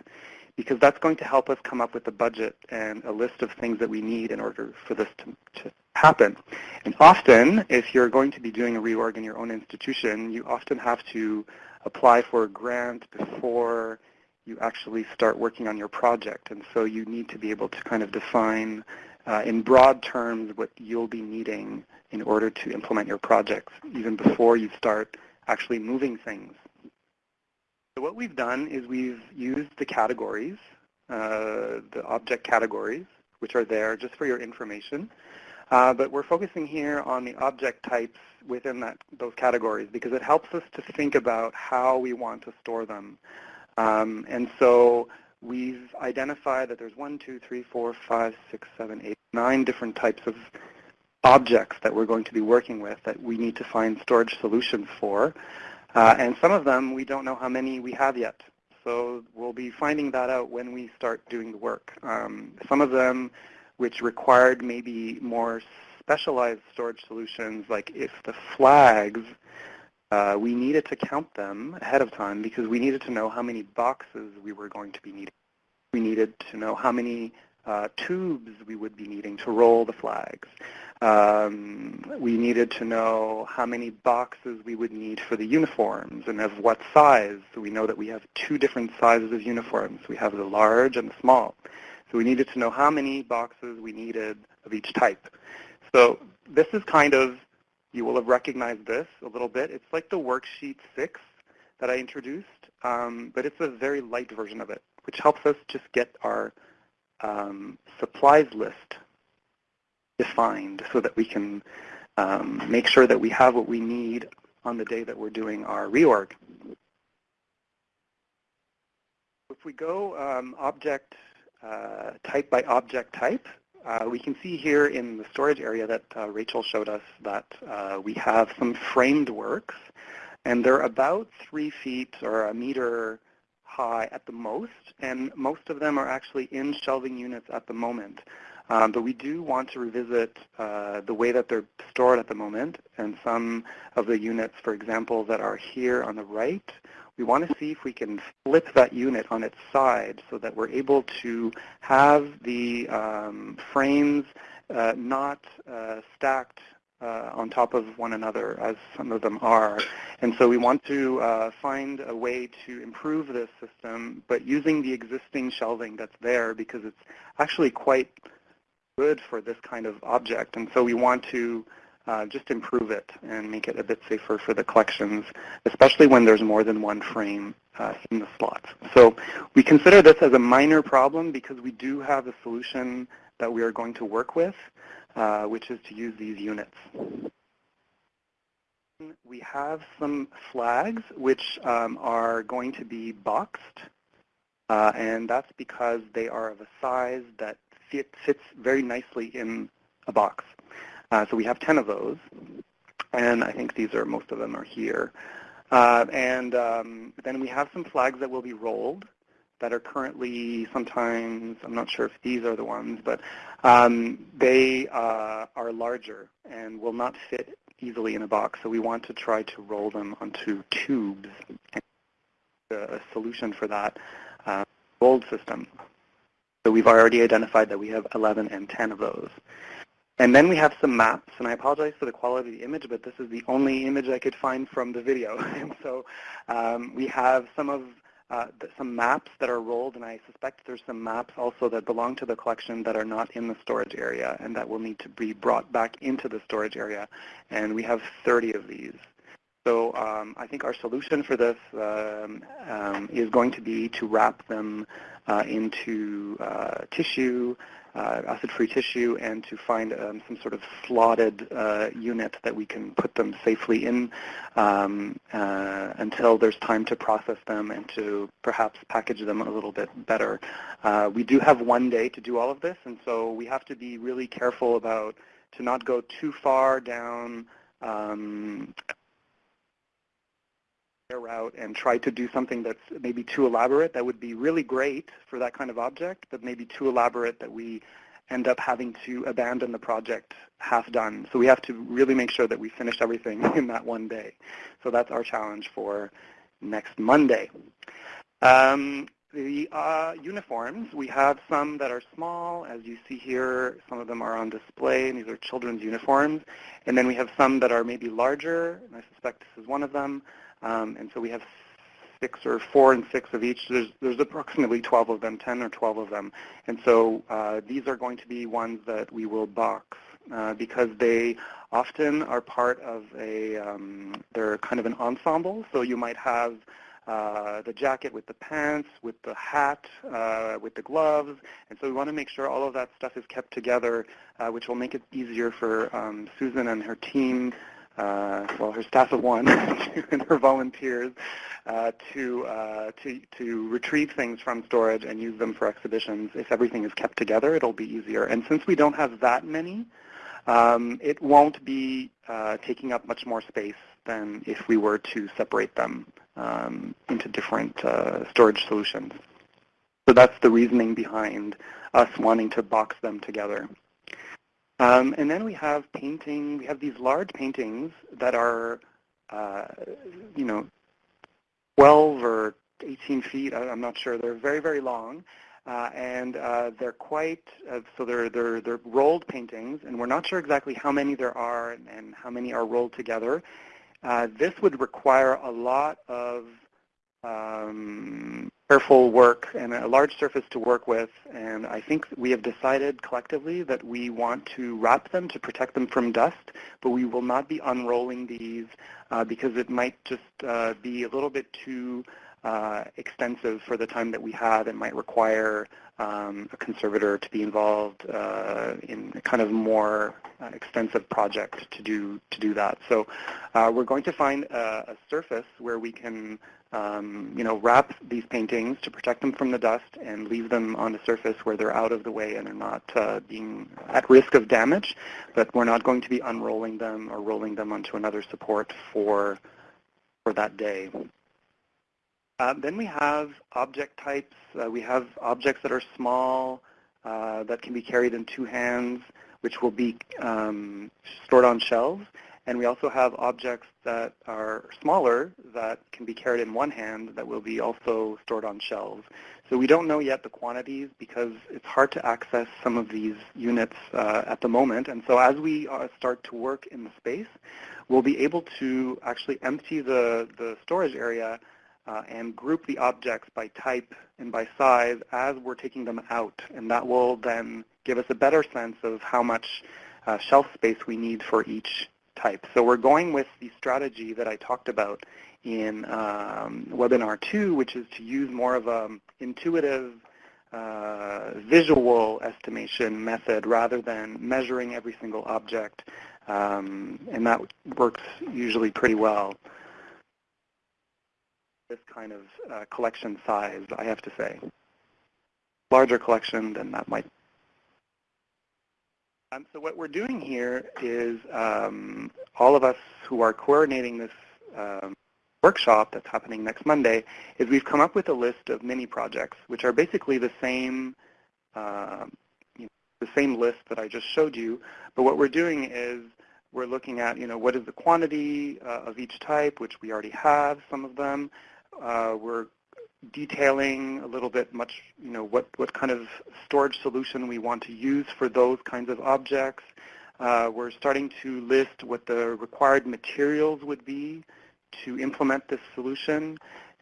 because that's going to help us come up with a budget and a list of things that we need in order for this to, to happen. And often, if you're going to be doing a reorg in your own institution, you often have to apply for a grant before you actually start working on your project. And so you need to be able to kind of define uh, in broad terms what you'll be needing in order to implement your projects, even before you start actually moving things. So what we've done is we've used the categories, uh, the object categories, which are there just for your information. Uh, but we're focusing here on the object types within that, those categories because it helps us to think about how we want to store them. Um, and so we've identified that there's one, two, three, four, five, six, seven, eight, nine different types of objects that we're going to be working with that we need to find storage solutions for. Uh, and some of them, we don't know how many we have yet. So we'll be finding that out when we start doing the work. Um, some of them, which required maybe more specialized storage solutions, like if the flags, uh, we needed to count them ahead of time because we needed to know how many boxes we were going to be needing. We needed to know how many uh, tubes we would be needing to roll the flags. Um, we needed to know how many boxes we would need for the uniforms and of what size. So we know that we have two different sizes of uniforms. We have the large and the small. So we needed to know how many boxes we needed of each type. So this is kind of, you will have recognized this a little bit. It's like the worksheet 6 that I introduced, um, but it's a very light version of it, which helps us just get our um, supplies list defined so that we can um, make sure that we have what we need on the day that we're doing our reorg. If we go um, object uh, type by object type, we can see here in the storage area that uh, Rachel showed us that uh, we have some framed works, and they're about three feet or a meter high at the most, and most of them are actually in shelving units at the moment. Um, but we do want to revisit uh, the way that they're stored at the moment, and some of the units, for example, that are here on the right, we want to see if we can flip that unit on its side so that we're able to have the um, frames uh, not uh, stacked uh, on top of one another as some of them are. And so we want to uh, find a way to improve this system, but using the existing shelving that's there because it's actually quite good for this kind of object. And so we want to uh, just improve it and make it a bit safer for the collections, especially when there's more than one frame uh, in the slots. So we consider this as a minor problem because we do have a solution that we are going to work with, uh, which is to use these units. We have some flags which um, are going to be boxed, uh, and that's because they are of a size that fit, fits very nicely in a box. Uh, so we have 10 of those, and I think these are, most of them are here. Uh, and um, then we have some flags that will be rolled that are currently sometimes, I'm not sure if these are the ones, but um, they uh, are larger and will not fit easily in a box. So we want to try to roll them onto tubes. And a solution for that uh, rolled system. So we've already identified that we have 11 and 10 of those. And then we have some maps, and I apologize for the quality of the image, but this is the only image I could find from the video. and so um, we have some of uh, some maps that are rolled, and I suspect there's some maps also that belong to the collection that are not in the storage area and that will need to be brought back into the storage area. And we have 30 of these. So um, I think our solution for this um, um, is going to be to wrap them into uh, tissue, uh, acid-free tissue, and to find um, some sort of slotted uh, unit that we can put them safely in um, uh, until there's time to process them and to perhaps package them a little bit better. Uh, we do have one day to do all of this, and so we have to be really careful about to not go too far down um, route and try to do something that's maybe too elaborate that would be really great for that kind of object, but maybe too elaborate that we end up having to abandon the project half done. So we have to really make sure that we finish everything in that one day. So that's our challenge for next Monday. Um, the uh, uniforms, we have some that are small, as you see here. Some of them are on display, and these are children's uniforms. And then we have some that are maybe larger, and I suspect this is one of them. Um, and so we have six or four and six of each. There's, there's approximately 12 of them, 10 or 12 of them. And so uh, these are going to be ones that we will box uh, because they often are part of a, um, they're kind of an ensemble. So you might have uh, the jacket with the pants, with the hat, uh, with the gloves. And so we want to make sure all of that stuff is kept together, uh, which will make it easier for um, Susan and her team uh, well, her staff of one and her volunteers uh, to, uh, to, to retrieve things from storage and use them for exhibitions. If everything is kept together, it'll be easier. And since we don't have that many, um, it won't be uh, taking up much more space than if we were to separate them um, into different uh, storage solutions. So that's the reasoning behind us wanting to box them together. Um, and then we have painting, we have these large paintings that are, uh, you know, 12 or 18 feet, I'm not sure. They're very, very long. Uh, and uh, they're quite, uh, so they're, they're, they're rolled paintings, and we're not sure exactly how many there are and, and how many are rolled together. Uh, this would require a lot of um, careful work and a large surface to work with, and I think we have decided collectively that we want to wrap them to protect them from dust, but we will not be unrolling these uh, because it might just uh, be a little bit too uh, extensive for the time that we have. It might require um, a conservator to be involved uh, in a kind of more uh, extensive project to do to do that. So uh, we're going to find a, a, surface where we can um, you know, wrap these paintings to protect them from the dust and leave them on a surface where they're out of the way and are not uh, being at risk of damage, but we're not going to be unrolling them or rolling them onto another support for, for that day. Uh, then we have object types. Uh, we have objects that are small, uh, that can be carried in two hands, which will be um, stored on shelves. And we also have objects that are smaller that can be carried in one hand that will be also stored on shelves. So we don't know yet the quantities because it's hard to access some of these units uh, at the moment. And so as we uh, start to work in the space, we'll be able to actually empty the, the storage area and group the objects by type and by size as we're taking them out. And that will then give us a better sense of how much uh, shelf space we need for each type. So we're going with the strategy that I talked about in um, webinar two, which is to use more of an intuitive uh, visual estimation method rather than measuring every single object. Um, and that works usually pretty well this kind of uh, collection size, I have to say. Larger collection, then that might. Um, so what we're doing here is um, all of us who are coordinating this um, workshop that's happening next Monday is we've come up with a list of mini projects, which are basically the same, uh, you know, the same list that I just showed you. But what we're doing is we're looking at, you know, what is the quantity uh, of each type, which we already have some of them. Uh, we're detailing a little bit much, you know, what, what kind of storage solution we want to use for those kinds of objects. Uh, we're starting to list what the required materials would be to implement this solution.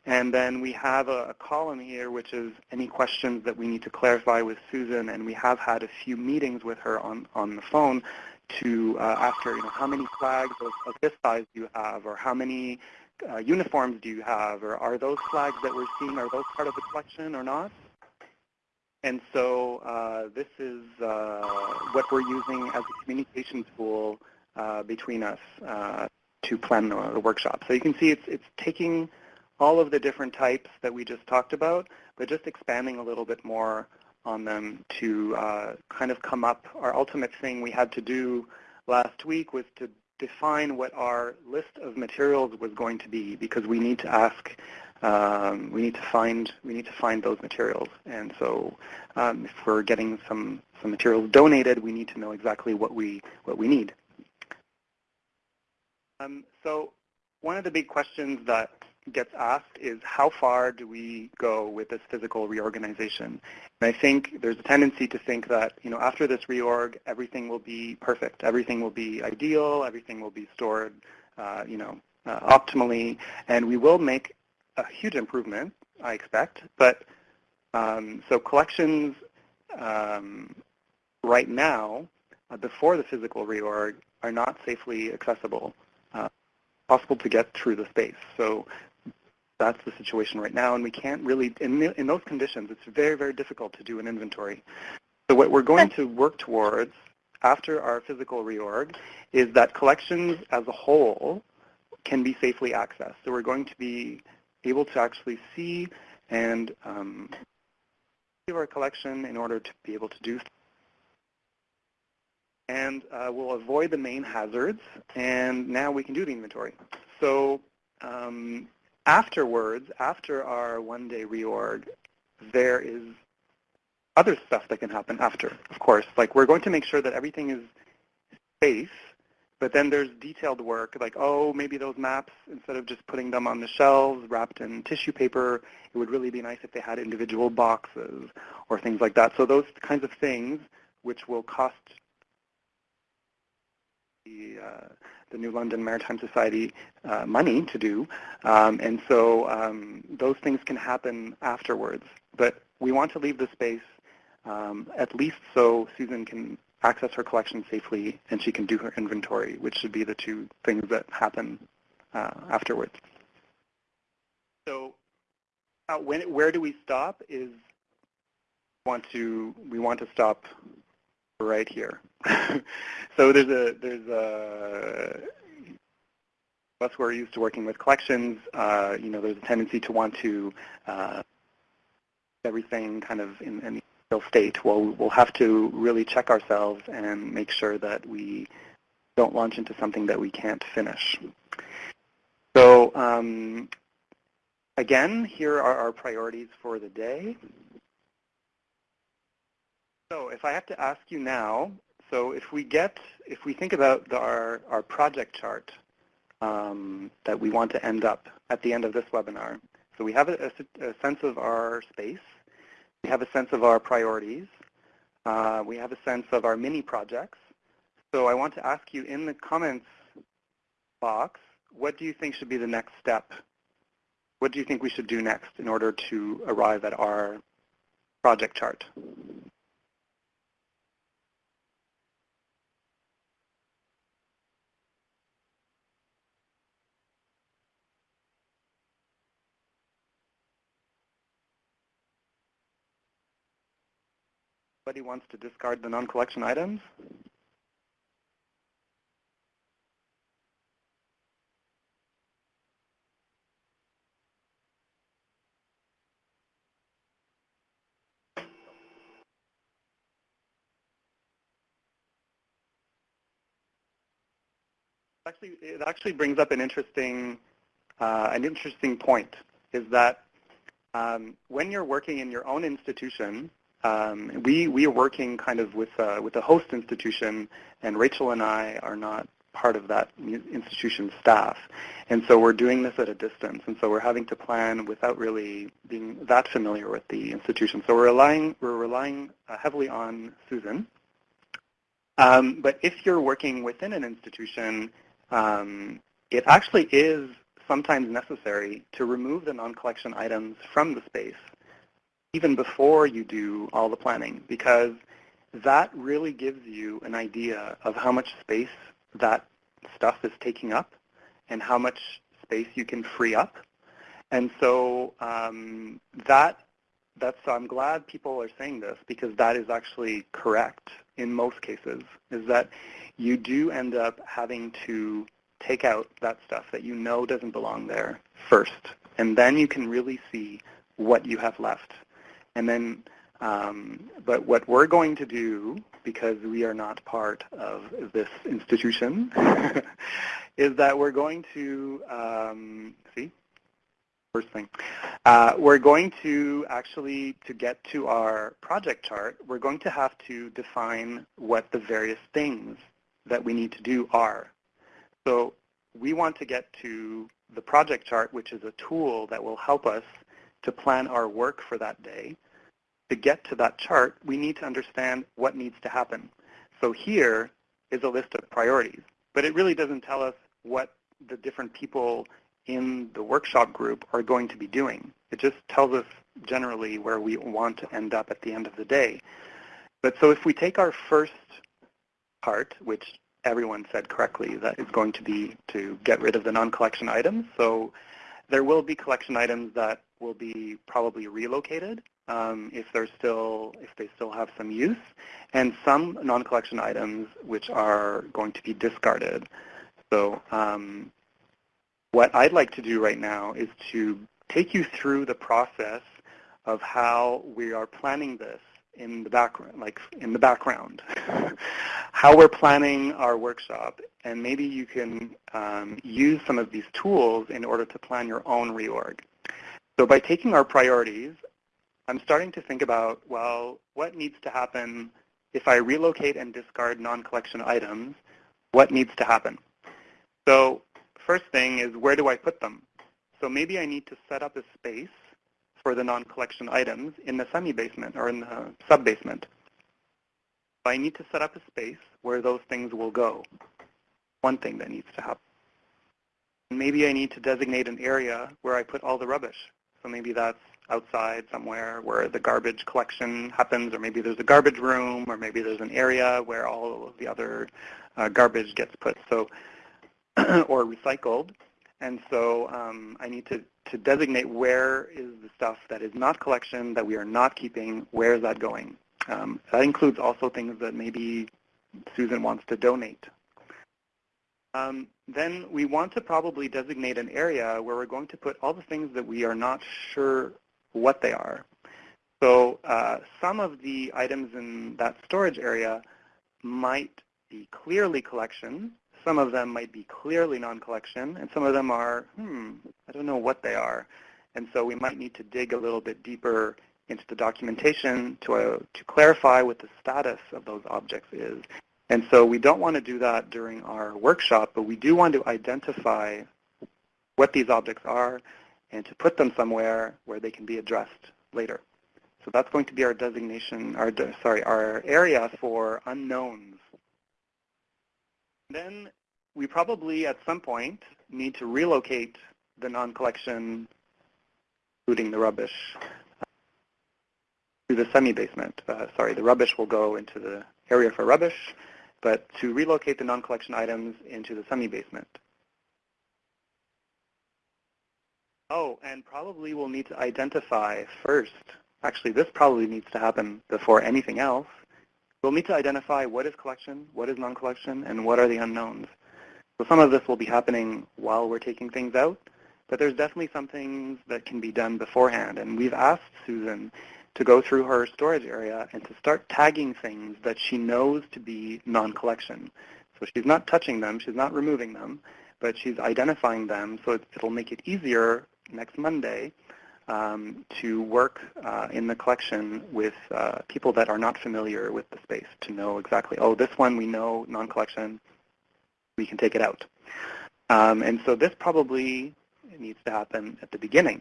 And then we have a, a, column here which is any questions that we need to clarify with Susan. And we have had a few meetings with her on, on the phone to uh, ask her, you know, how many flags of, of this size do you have or how many uh, uniforms do you have, or are those flags that we're seeing, are those part of the collection or not? And so uh, this is uh, what we're using as a communication tool uh, between us uh, to plan the, the, workshop. So you can see it's, it's taking all of the different types that we just talked about, but just expanding a little bit more on them to uh, kind of come up. Our ultimate thing we had to do last week was to define what our list of materials was going to be because we need to ask, um, we need to find, we need to find those materials. And so um, if we're getting some, some materials donated, we need to know exactly what we, what we need. Um, so one of the big questions that gets asked is how far do we go with this physical reorganization? And I think there's a tendency to think that, you know, after this reorg, everything will be perfect. Everything will be ideal. Everything will be stored, uh, you know, uh, optimally. And we will make a huge improvement, I expect. But um, so collections um, right now, uh, before the physical reorg, are not safely accessible uh, possible to get through the space. So that's the situation right now, and we can't really, in, in those conditions, it's very, very difficult to do an inventory. So what we're going to work towards after our physical reorg is that collections as a whole can be safely accessed. So we're going to be able to actually see and um, our collection in order to be able to do and uh, we'll avoid the main hazards, and now we can do the inventory. So um, afterwards, after our one-day reorg, there is other stuff that can happen after, of course. Like we're going to make sure that everything is safe, but then there's detailed work like, oh, maybe those maps, instead of just putting them on the shelves wrapped in tissue paper, it would really be nice if they had individual boxes or things like that. So those kinds of things, which will cost the, uh, the New London Maritime Society uh, money to do. Um, and so um, those things can happen afterwards. But we want to leave the space um, at least so Susan can access her collection safely and she can do her inventory, which should be the two things that happen uh, afterwards. So uh, when, where do we stop is want to, we want to stop right here. so there's a, there's a, us who are used to working with collections, uh, you know, there's a tendency to want to uh, everything kind of in, in state. Well, we'll have to really check ourselves and make sure that we don't launch into something that we can't finish. So um, again, here are our priorities for the day. So if I have to ask you now, so if we get, if we think about the, our, our project chart um, that we want to end up at the end of this webinar, so we have a, a, a sense of our space, we have a sense of our priorities. Uh, we have a sense of our mini projects. So I want to ask you in the comments box, what do you think should be the next step? What do you think we should do next in order to arrive at our project chart? Anybody wants to discard the non-collection items? Actually, it actually brings up an interesting, uh, an interesting point, is that um, when you're working in your own institution, um, we we are working kind of with uh, with a host institution, and Rachel and I are not part of that institution's staff, and so we're doing this at a distance, and so we're having to plan without really being that familiar with the institution. So we're relying we're relying uh, heavily on Susan. Um, but if you're working within an institution, um, it actually is sometimes necessary to remove the non-collection items from the space even before you do all the planning because that really gives you an idea of how much space that stuff is taking up and how much space you can free up. And so um, that that's so I'm glad people are saying this because that is actually correct in most cases is that you do end up having to take out that stuff that you know doesn't belong there first and then you can really see what you have left and then, um, but what we're going to do, because we are not part of this institution, is that we're going to, um, see, first thing, uh, we're going to actually, to get to our project chart, we're going to have to define what the various things that we need to do are. So we want to get to the project chart, which is a tool that will help us to plan our work for that day to get to that chart, we need to understand what needs to happen. So here is a list of priorities, but it really doesn't tell us what the different people in the workshop group are going to be doing. It just tells us generally where we want to end up at the end of the day. But so if we take our first part, which everyone said correctly, that is going to be to get rid of the non-collection items. So there will be collection items that will be probably relocated um, if they're still if they still have some use, and some non-collection items which are going to be discarded. So um, what I'd like to do right now is to take you through the process of how we are planning this in the background, like in the background. how we're planning our workshop, and maybe you can um, use some of these tools in order to plan your own reorg. So by taking our priorities, I'm starting to think about, well, what needs to happen if I relocate and discard non-collection items? What needs to happen? So first thing is, where do I put them? So maybe I need to set up a space for the non-collection items in the semi-basement or in the sub-basement. I need to set up a space where those things will go. One thing that needs to happen. Maybe I need to designate an area where I put all the rubbish. So maybe that's outside somewhere where the garbage collection happens, or maybe there's a garbage room, or maybe there's an area where all of the other uh, garbage gets put, so or recycled. And so um, I need to, to designate where is the stuff that is not collection, that we are not keeping, where is that going? Um, that includes also things that maybe Susan wants to donate. Um, then we want to probably designate an area where we're going to put all the things that we are not sure what they are. So uh, some of the items in that storage area might be clearly collection. Some of them might be clearly non-collection, and some of them are, hmm, I don't know what they are. And so we might need to dig a little bit deeper into the documentation to, uh, to clarify what the status of those objects is. And so we don't want to do that during our workshop, but we do want to identify what these objects are and to put them somewhere where they can be addressed later. So that's going to be our designation, our, sorry, our area for unknowns. Then we probably at some point need to relocate the non-collection, including the rubbish, to the semi-basement. Uh, sorry, the rubbish will go into the area for rubbish, but to relocate the non-collection items into the semi-basement. Oh, and probably we'll need to identify first, actually this probably needs to happen before anything else. We'll need to identify what is collection, what is non-collection, and what are the unknowns. So some of this will be happening while we're taking things out, but there's definitely some things that can be done beforehand. And we've asked Susan to go through her storage area and to start tagging things that she knows to be non-collection. So she's not touching them, she's not removing them, but she's identifying them so it, will make it easier next Monday um, to work uh, in the collection with uh, people that are not familiar with the space to know exactly, oh, this one we know non-collection, we can take it out. Um, and so this probably needs to happen at the beginning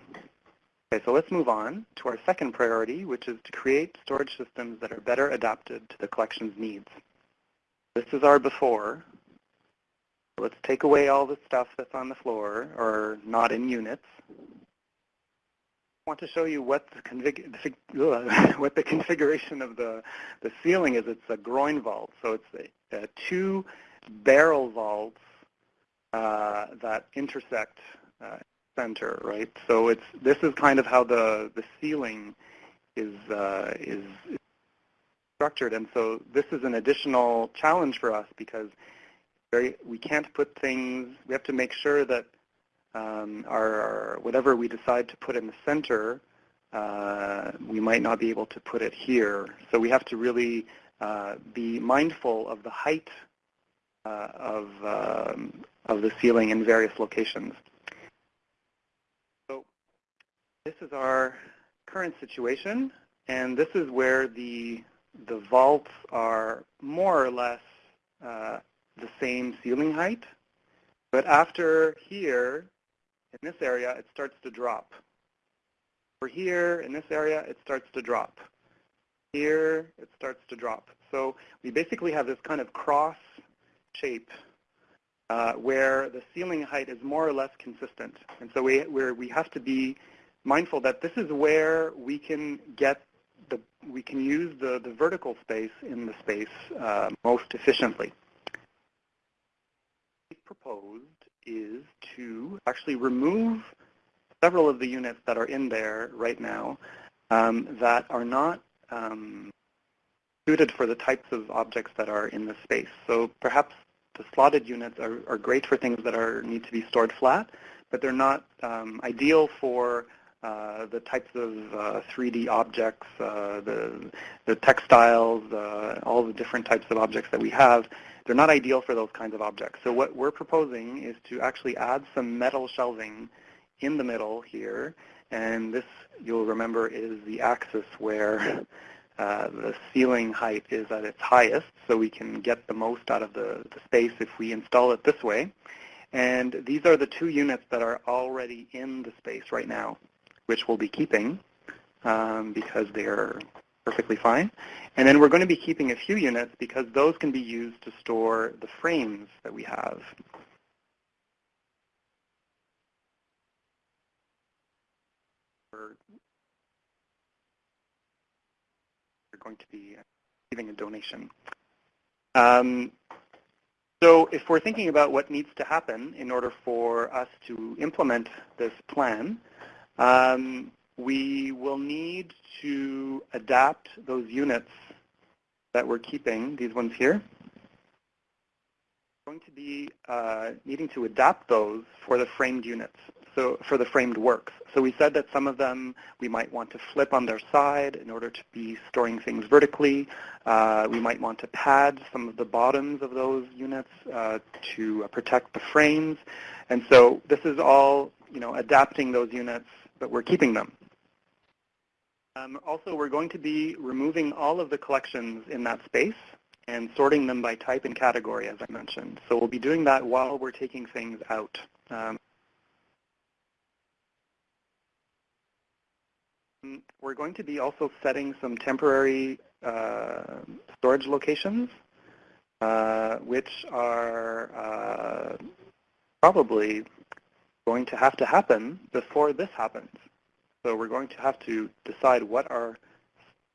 Okay, so let's move on to our second priority, which is to create storage systems that are better adapted to the collection's needs. This is our before. Let's take away all the stuff that's on the floor or not in units. I want to show you what the, config what the configuration of the, the ceiling is. It's a groin vault. So it's a, a two barrel vaults uh, that intersect uh, center, right? So it's this is kind of how the the ceiling is uh, is structured, and so this is an additional challenge for us because very we can't put things. We have to make sure that um, our, our, whatever we decide to put in the center, uh, we might not be able to put it here. So we have to really uh, be mindful of the height uh, of um, of the ceiling in various locations. This is our current situation, and this is where the, the vaults are more or less uh, the same ceiling height. But after here, in this area, it starts to drop. For here, in this area, it starts to drop. Here, it starts to drop. So we basically have this kind of cross shape uh, where the ceiling height is more or less consistent. And so we, we have to be mindful that this is where we can get the, we can use the, the vertical space in the space uh, most efficiently. What proposed is to actually remove several of the units that are in there right now um, that are not um, suited for the types of objects that are in the space. So perhaps the slotted units are, are great for things that are need to be stored flat, but they're not um, ideal for uh, the types of uh, 3D objects, uh, the, the textiles, uh, all the different types of objects that we have, they're not ideal for those kinds of objects. So what we're proposing is to actually add some metal shelving in the middle here. And this, you'll remember, is the axis where uh, the ceiling height is at its highest, so we can get the most out of the, the space if we install it this way. And these are the two units that are already in the space right now, which we'll be keeping um, because they're perfectly fine. And then we're going to be keeping a few units because those can be used to store the frames that we have. We're going to be giving a donation. Um, so if we're thinking about what needs to happen in order for us to implement this plan, um, we will need to adapt those units that we're keeping, these ones here. We're going to be uh, needing to adapt those for the framed units, so for the framed works. So we said that some of them we might want to flip on their side in order to be storing things vertically. Uh, we might want to pad some of the bottoms of those units uh, to protect the frames. And so this is all, you know, adapting those units, but we're keeping them. Um, also, we're going to be removing all of the collections in that space and sorting them by type and category, as I mentioned. So we'll be doing that while we're taking things out. Um, we're going to be also setting some temporary uh, storage locations, uh, which are uh, probably going to have to happen before this happens. So we're going to have to decide what are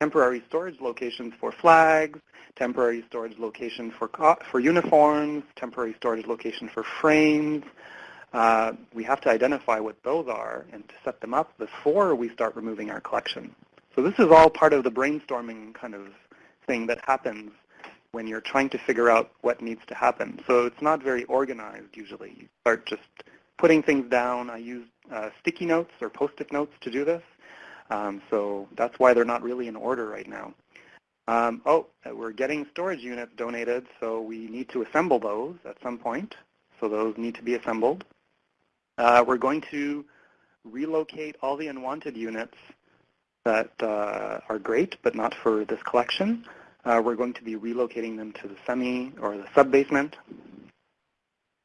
temporary storage locations for flags, temporary storage location for, for uniforms, temporary storage location for frames. Uh, we have to identify what those are and to set them up before we start removing our collection. So this is all part of the brainstorming kind of thing that happens when you're trying to figure out what needs to happen. So it's not very organized usually. You start just putting things down. I use uh, sticky notes or post-it notes to do this. Um, so that's why they're not really in order right now. Um, oh, uh, we're getting storage units donated, so we need to assemble those at some point. So those need to be assembled. Uh, we're going to relocate all the unwanted units that uh, are great, but not for this collection. Uh, we're going to be relocating them to the semi or the sub-basement.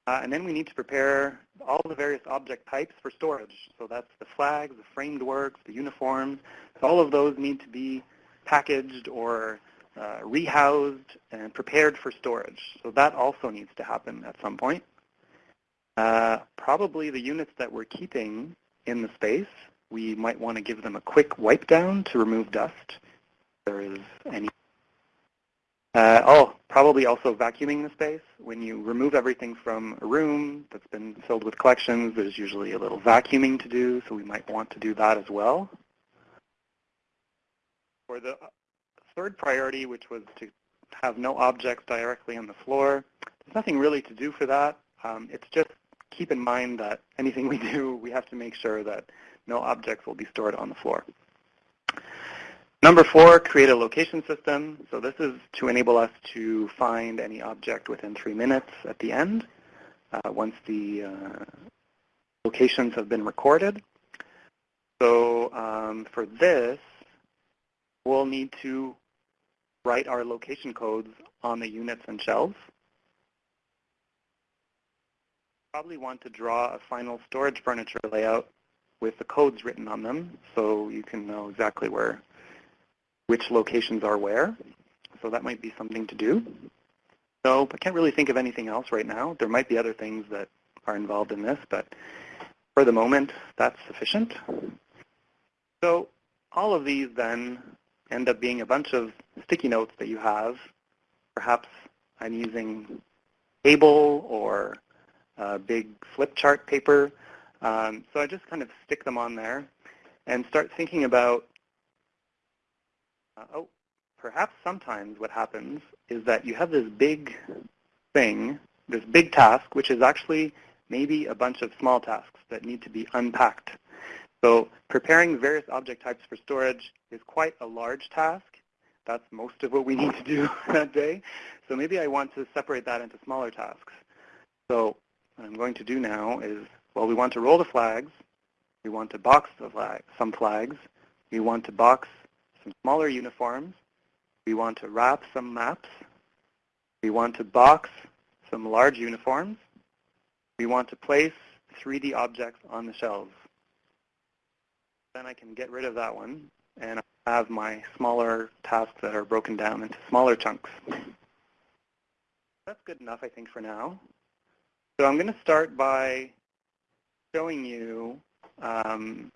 Uh, and then we need to prepare all the various object types for storage. So that's the flags, the framed works, the uniforms. So all of those need to be packaged or uh, rehoused and prepared for storage. So that also needs to happen at some point. Uh, probably the units that we're keeping in the space, we might want to give them a quick wipe down to remove dust. If there is any uh, oh, probably also vacuuming the space. When you remove everything from a room that's been filled with collections, there's usually a little vacuuming to do, so we might want to do that as well. For the third priority, which was to have no objects directly on the floor, there's nothing really to do for that. Um, it's just keep in mind that anything we do, we have to make sure that no objects will be stored on the floor. Number four, create a location system. So this is to enable us to find any object within three minutes at the end uh, once the uh, locations have been recorded. So um, for this, we'll need to write our location codes on the units and shelves. Probably want to draw a final storage furniture layout with the codes written on them so you can know exactly where which locations are where. So that might be something to do. So I can't really think of anything else right now. There might be other things that are involved in this, but for the moment, that's sufficient. So all of these then end up being a bunch of sticky notes that you have. Perhaps I'm using table or big flip chart paper. Um, so I just kind of stick them on there and start thinking about Uh, oh, perhaps sometimes what happens is that you have this big thing, this big task, which is actually maybe a bunch of small tasks that need to be unpacked. So preparing various object types for storage is quite a large task. That's most of what we need to do that day. So maybe I want to separate that into smaller tasks. So what I'm going to do now is, well, we want to roll the flags. We want to box the flag, some flags. We want to box some smaller uniforms. We want to wrap some maps. We want to box some large uniforms. We want to place 3D objects on the shelves. Then I can get rid of that one, and I have my smaller tasks that are broken down into smaller chunks. That's good enough, I think, for now. So I'm going to start by showing you um,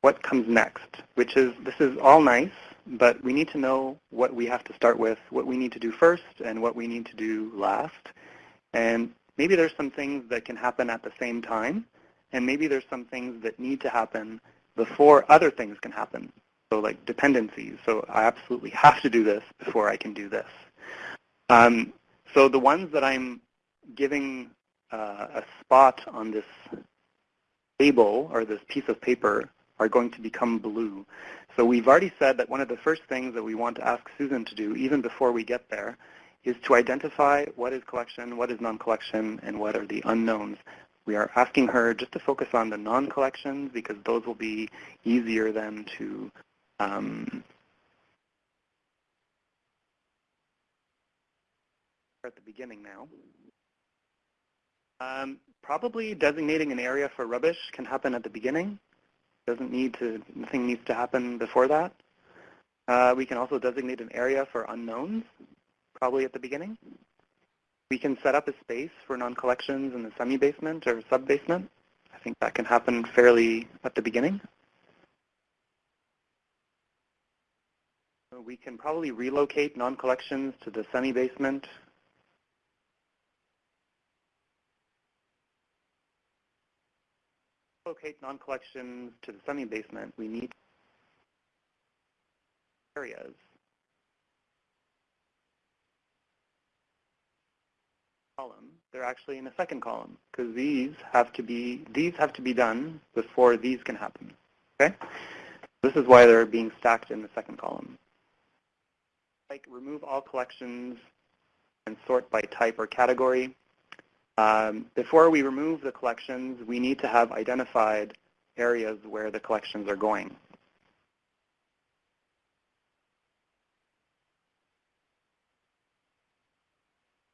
what comes next, which is this is all nice, but we need to know what we have to start with, what we need to do first, and what we need to do last. And maybe there's some things that can happen at the same time, and maybe there's some things that need to happen before other things can happen. So like dependencies. So I absolutely have to do this before I can do this. Um, so the ones that I'm giving uh, a spot on this table or this piece of paper are going to become blue. So we've already said that one of the first things that we want to ask Susan to do, even before we get there, is to identify what is collection, what is non-collection, and what are the unknowns. We are asking her just to focus on the non-collections because those will be easier then to um, at the beginning now. Um, probably designating an area for rubbish can happen at the beginning. Doesn't need to, nothing needs to happen before that. Uh, we can also designate an area for unknowns, probably at the beginning. We can set up a space for non-collections in the semi-basement or sub-basement. I think that can happen fairly at the beginning. We can probably relocate non-collections to the semi-basement locate non-collections to the semi-basement, we need areas. column, they're actually in a second column because these have to be these have to be done before these can happen. Okay? This is why they're being stacked in the second column. Like remove all collections and sort by type or category. Um, before we remove the collections, we need to have identified areas where the collections are going.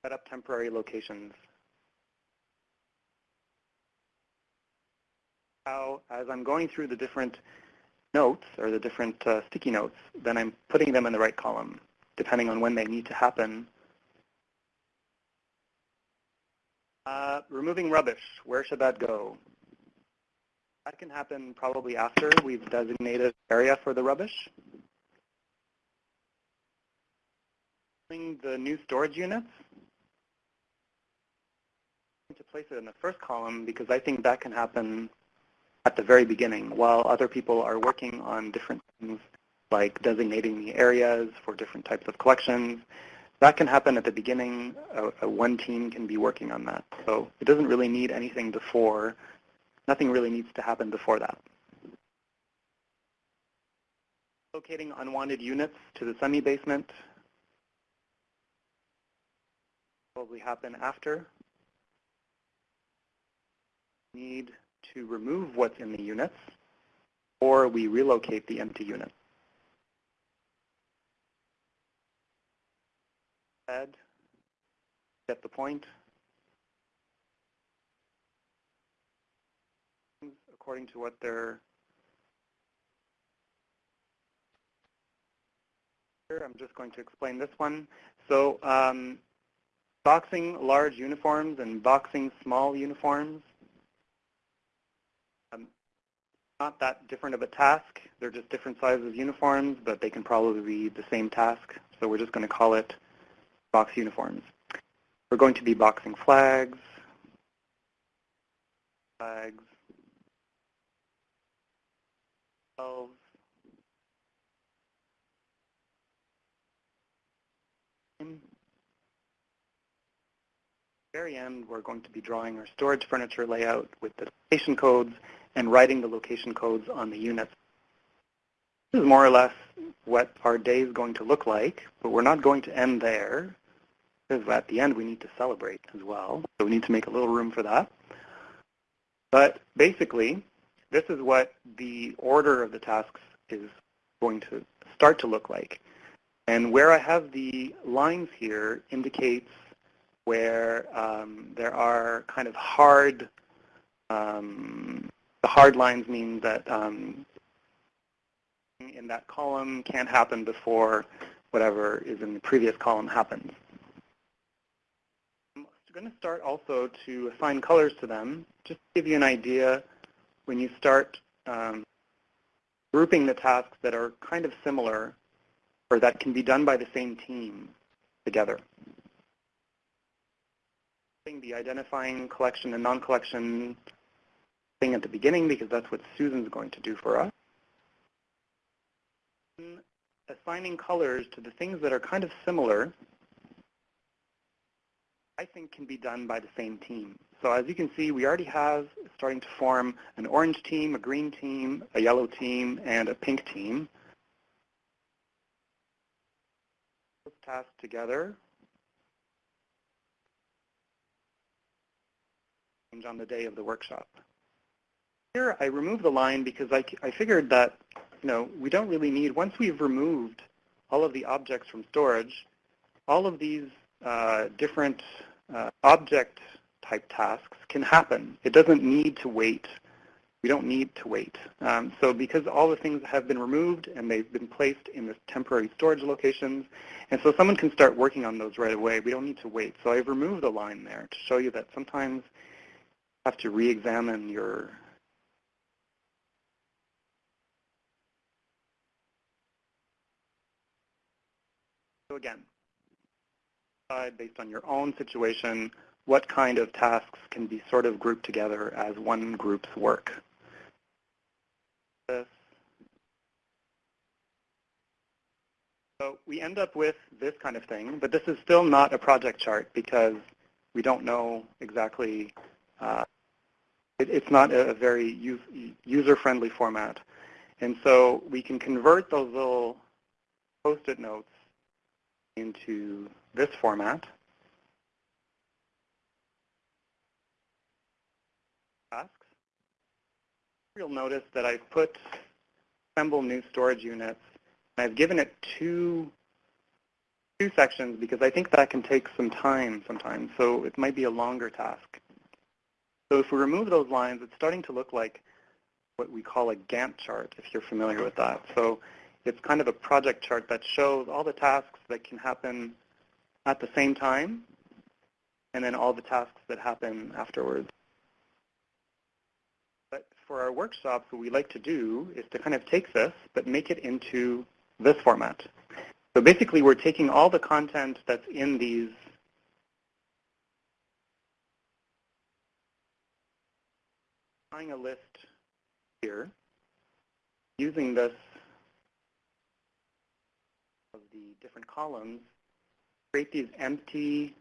Set up temporary locations. How, as I'm going through the different notes or the different uh, sticky notes, then I'm putting them in the right column, depending on when they need to happen Uh, removing rubbish, where should that go? That can happen probably after we've designated area for the rubbish. The new storage units, to place it in the first column because I think that can happen at the very beginning while other people are working on different things like designating the areas for different types of collections that can happen at the beginning. Uh, one team can be working on that. So it doesn't really need anything before. Nothing really needs to happen before that. Locating unwanted units to the semi-basement probably happen after. Need to remove what's in the units, or we relocate the empty units. Get the point. According to what they're I'm just going to explain this one. So um, boxing large uniforms and boxing small uniforms, um, not that different of a task. They're just different sizes of uniforms, but they can probably be the same task. So we're just going to call it box uniforms. We're going to be boxing flags, flags, elves, very end, we're going to be drawing our storage furniture layout with the location codes and writing the location codes on the units. This is more or less what our day is going to look like, but we're not going to end there because at the end we need to celebrate as well. So we need to make a little room for that. But basically, this is what the order of the tasks is going to start to look like. And where I have the lines here indicates where um, there are kind of hard, um, the hard lines mean that um, in that column can't happen before whatever is in the previous column happens. I'm going to start also to assign colors to them, just to give you an idea when you start um, grouping the tasks that are kind of similar or that can be done by the same team together. The identifying collection and non-collection thing at the beginning because that's what Susan's going to do for us. Assigning colors to the things that are kind of similar, I think can be done by the same team. So as you can see, we already have starting to form an orange team, a green team, a yellow team, and a pink team. Those tasks together Change on the day of the workshop. Here I remove the line because I, I figured that you know, we don't really need, once we've removed all of the objects from storage, all of these different uh, object type tasks can happen. It doesn't need to wait. We don't need to wait. Um, so because all the things have been removed and they've been placed in the temporary storage locations, and so someone can start working on those right away. We don't need to wait. So I've removed a line there to show you that sometimes you have to re-examine your So again, based on your own situation, what kind of tasks can be sort of grouped together as one group's work. So we end up with this kind of thing, but this is still not a project chart because we don't know exactly, uh, it, it's not a very user-friendly format. And so we can convert those little post-it notes into this format. Tasks. You'll notice that I've put assemble new storage units, and I've given it two two sections because I think that can take some time sometimes, so it might be a longer task. So if we remove those lines, it's starting to look like what we call a Gantt chart, if you're familiar with that. So it's kind of a project chart that shows all the tasks that can happen at the same time and then all the tasks that happen afterwards. But for our workshops, what we like to do is to kind of take this but make it into this format. So basically, we're taking all the content that's in these a list here using this of the different columns, create these empty,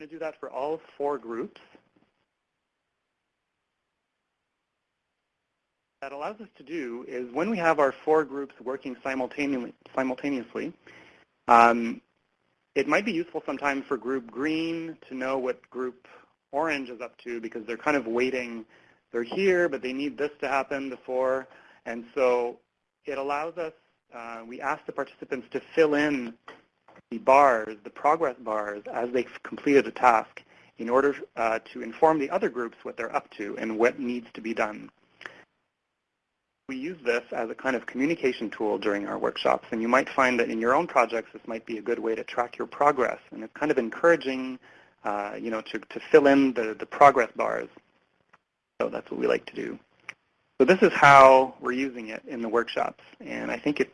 I'm going to do that for all four groups. That allows us to do is when we have our four groups working simultaneously, simultaneously um, it might be useful sometimes for group green to know what group orange is up to because they're kind of waiting. They're here, but they need this to happen before. And so it allows us, we ask the participants to fill in the bars, the progress bars, as they've completed a task in order uh, to inform the other groups what they're up to and what needs to be done. We use this as a kind of communication tool during our workshops, and you might find that in your own projects this might be a good way to track your progress, and it's kind of encouraging uh, you know, to, to fill in the, the progress bars. So that's what we like to do. So this is how we're using it in the workshops. And I think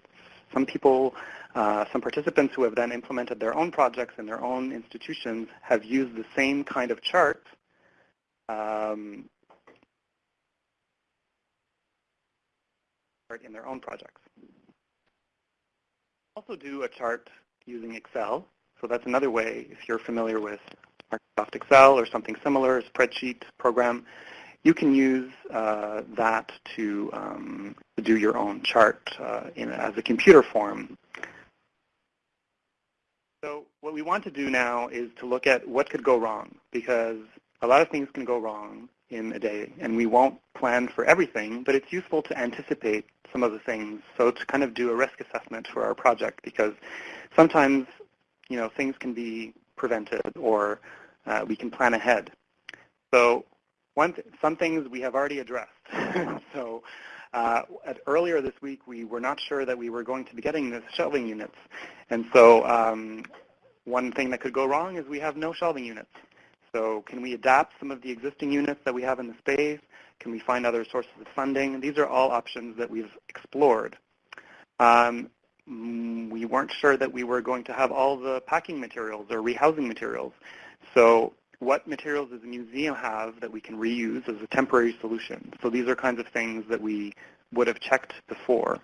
some people, uh, some participants who have then implemented their own projects in their own institutions have used the same kind of chart um, in their own projects. Also do a chart using Excel. So that's another way, if you're familiar with Microsoft Excel or something similar, a spreadsheet program, you can use uh, that to, um, to, do your own chart uh, in, as a computer form. So what we want to do now is to look at what could go wrong because a lot of things can go wrong in a day and we won't plan for everything, but it's useful to anticipate some of the things. So to kind of do a risk assessment for our project because sometimes, you know, things can be prevented or uh, we can plan ahead. So one th some things we have already addressed. so uh, earlier this week, we were not sure that we were going to be getting the shelving units. And so um, one thing that could go wrong is we have no shelving units. So can we adapt some of the existing units that we have in the space? Can we find other sources of funding? These are all options that we've explored. Um, mm, we weren't sure that we were going to have all the packing materials or rehousing materials. So what materials does the museum have that we can reuse as a temporary solution? So these are kinds of things that we would have checked before.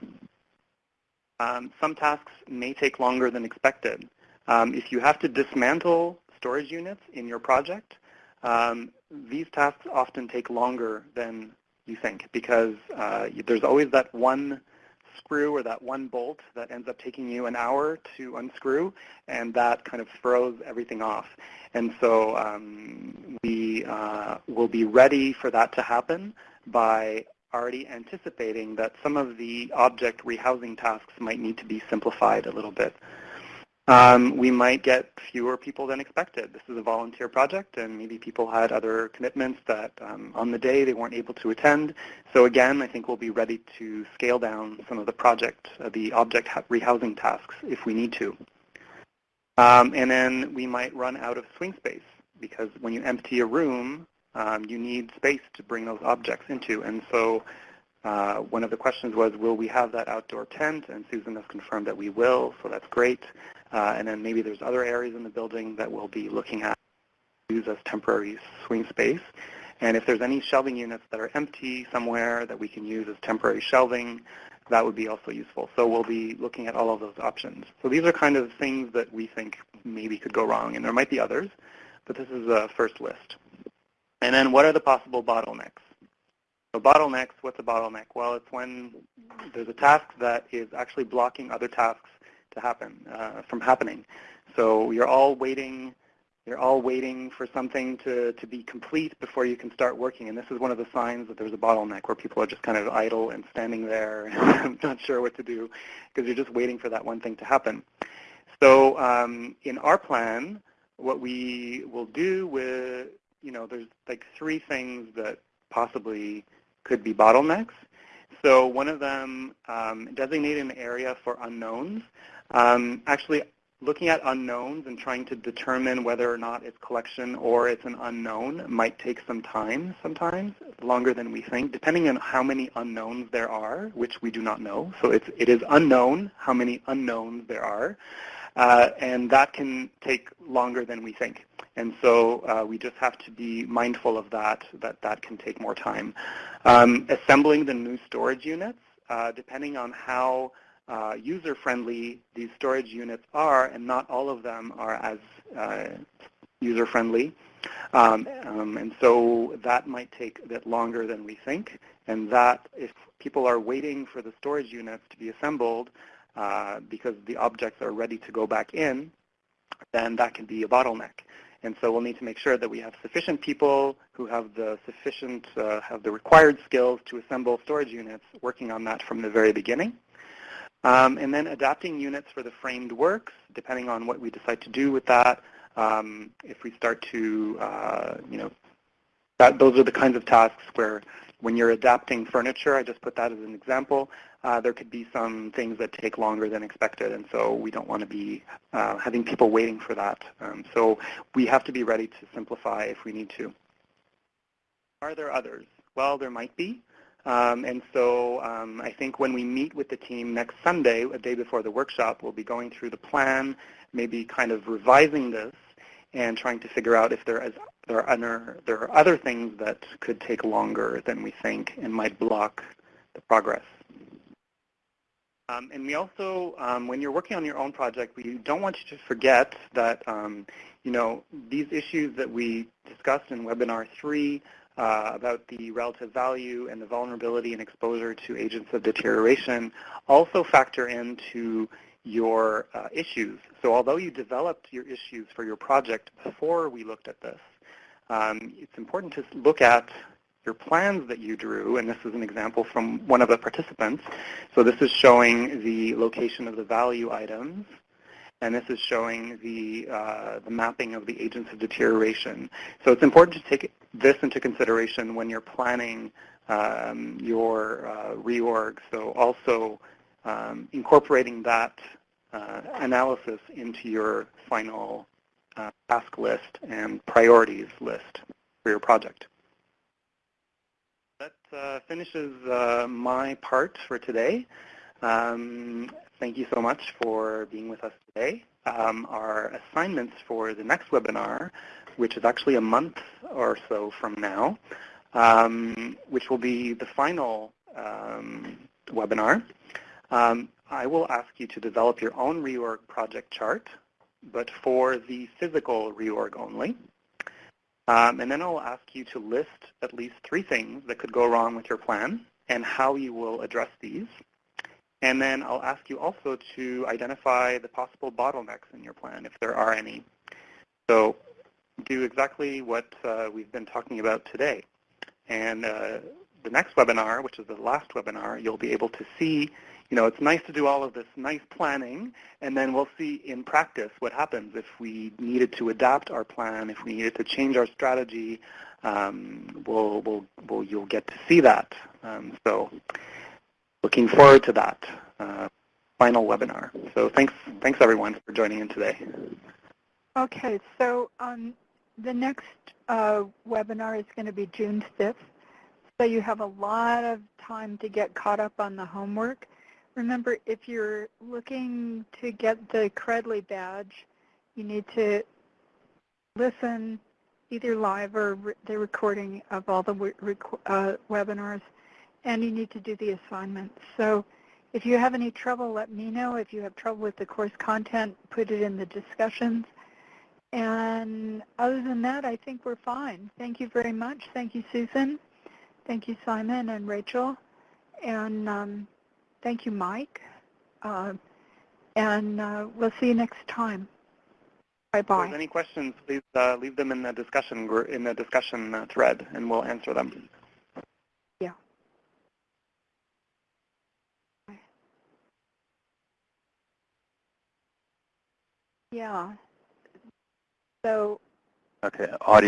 Um, some tasks may take longer than expected. Um, if you have to dismantle storage units in your project, um, these tasks often take longer than you think because uh, there's always that one screw or that one bolt that ends up taking you an hour to unscrew, and that kind of throws everything off. And so um, we uh, will be ready for that to happen by already anticipating that some of the object rehousing tasks might need to be simplified a little bit. Um, we might get fewer people than expected. This is a volunteer project, and maybe people had other commitments that um, on the day they weren't able to attend. So again, I think we'll be ready to scale down some of the project, uh, the object rehousing tasks if we need to. Um, and then we might run out of swing space because when you empty a room, um, you need space to bring those objects into. And so uh, one of the questions was, will we have that outdoor tent? And Susan has confirmed that we will, so that's great. Uh, and then maybe there's other areas in the building that we'll be looking at use as temporary swing space. And if there's any shelving units that are empty somewhere that we can use as temporary shelving, that would be also useful. So we'll be looking at all of those options. So these are kind of things that we think maybe could go wrong, and there might be others, but this is a first list. And then what are the possible bottlenecks? So bottlenecks, what's a bottleneck? Well, it's when there's a task that is actually blocking other tasks to happen, uh, from happening. So you're all waiting you're all waiting for something to, to be complete before you can start working. And this is one of the signs that there's a bottleneck where people are just kind of idle and standing there not sure what to do because you're just waiting for that one thing to happen. So um, in our plan, what we will do with, you know, there's like three things that possibly could be bottlenecks. So one of them, um, designate an area for unknowns. Um, actually, looking at unknowns and trying to determine whether or not it's collection or it's an unknown might take some time sometimes, longer than we think, depending on how many unknowns there are, which we do not know. So it's, it is unknown how many unknowns there are, uh, and that can take longer than we think. And so uh, we just have to be mindful of that, that that can take more time. Um, assembling the new storage units, uh, depending on how uh, user-friendly these storage units are, and not all of them are as uh, user-friendly. Um, um, and so that might take a bit longer than we think. And that if people are waiting for the storage units to be assembled uh, because the objects are ready to go back in, then that can be a bottleneck. And so we'll need to make sure that we have sufficient people who have the sufficient, uh, have the required skills to assemble storage units working on that from the very beginning. Um, and then adapting units for the framed works, depending on what we decide to do with that. Um, if we start to, uh, you know, that, those are the kinds of tasks where when you're adapting furniture, I just put that as an example, uh, there could be some things that take longer than expected, and so we don't want to be uh, having people waiting for that. Um, so we have to be ready to simplify if we need to. Are there others? Well, there might be. Um, and so um, I think when we meet with the team next Sunday, a day before the workshop, we'll be going through the plan, maybe kind of revising this and trying to figure out if there, is, there, are, other, there are other things that could take longer than we think and might block the progress. Um, and we also, um, when you're working on your own project, we don't want you to forget that, um, you know, these issues that we discussed in webinar three uh, about the relative value and the vulnerability and exposure to agents of deterioration also factor into your uh, issues. So although you developed your issues for your project before we looked at this, um, it's important to look at your plans that you drew, and this is an example from one of the participants. So this is showing the location of the value items, and this is showing the, uh, the mapping of the agents of deterioration. So it's important to take this into consideration when you're planning um, your uh, reorg. So also um, incorporating that analysis into your final uh, task list and priorities list for your project. That uh, finishes uh, my part for today. Um, thank you so much for being with us today. Um, our assignments for the next webinar, which is actually a month or so from now, um, which will be the final um, webinar. I will ask you to develop your own reorg project chart, but for the physical reorg only. Um, and then I'll ask you to list at least three things that could go wrong with your plan and how you will address these. And then I'll ask you also to identify the possible bottlenecks in your plan, if there are any. So do exactly what uh, we've been talking about today. And uh, the next webinar, which is the last webinar, you'll be able to see you know, it's nice to do all of this nice planning, and then we'll see in practice what happens if we needed to adapt our plan, if we needed to change our strategy. Um, we'll, we'll, we'll, you'll get to see that. Um, so looking forward to that uh, final webinar. So thanks, thanks everyone for joining in today. Okay, so um, the next uh, webinar is going to be June 5th. So you have a lot of time to get caught up on the homework. Remember, if you're looking to get the Credly badge, you need to listen either live or re the recording of all the uh, webinars, and you need to do the assignments. So if you have any trouble, let me know. If you have trouble with the course content, put it in the discussions. And other than that, I think we're fine. Thank you very much. Thank you, Susan. Thank you, Simon and Rachel. And um, Thank you, Mike. Uh, and uh, we'll see you next time. Bye-bye. Any questions, please uh, leave them in the discussion in the discussion uh, thread, and we'll answer them. Yeah. Yeah. So. Okay. Audio.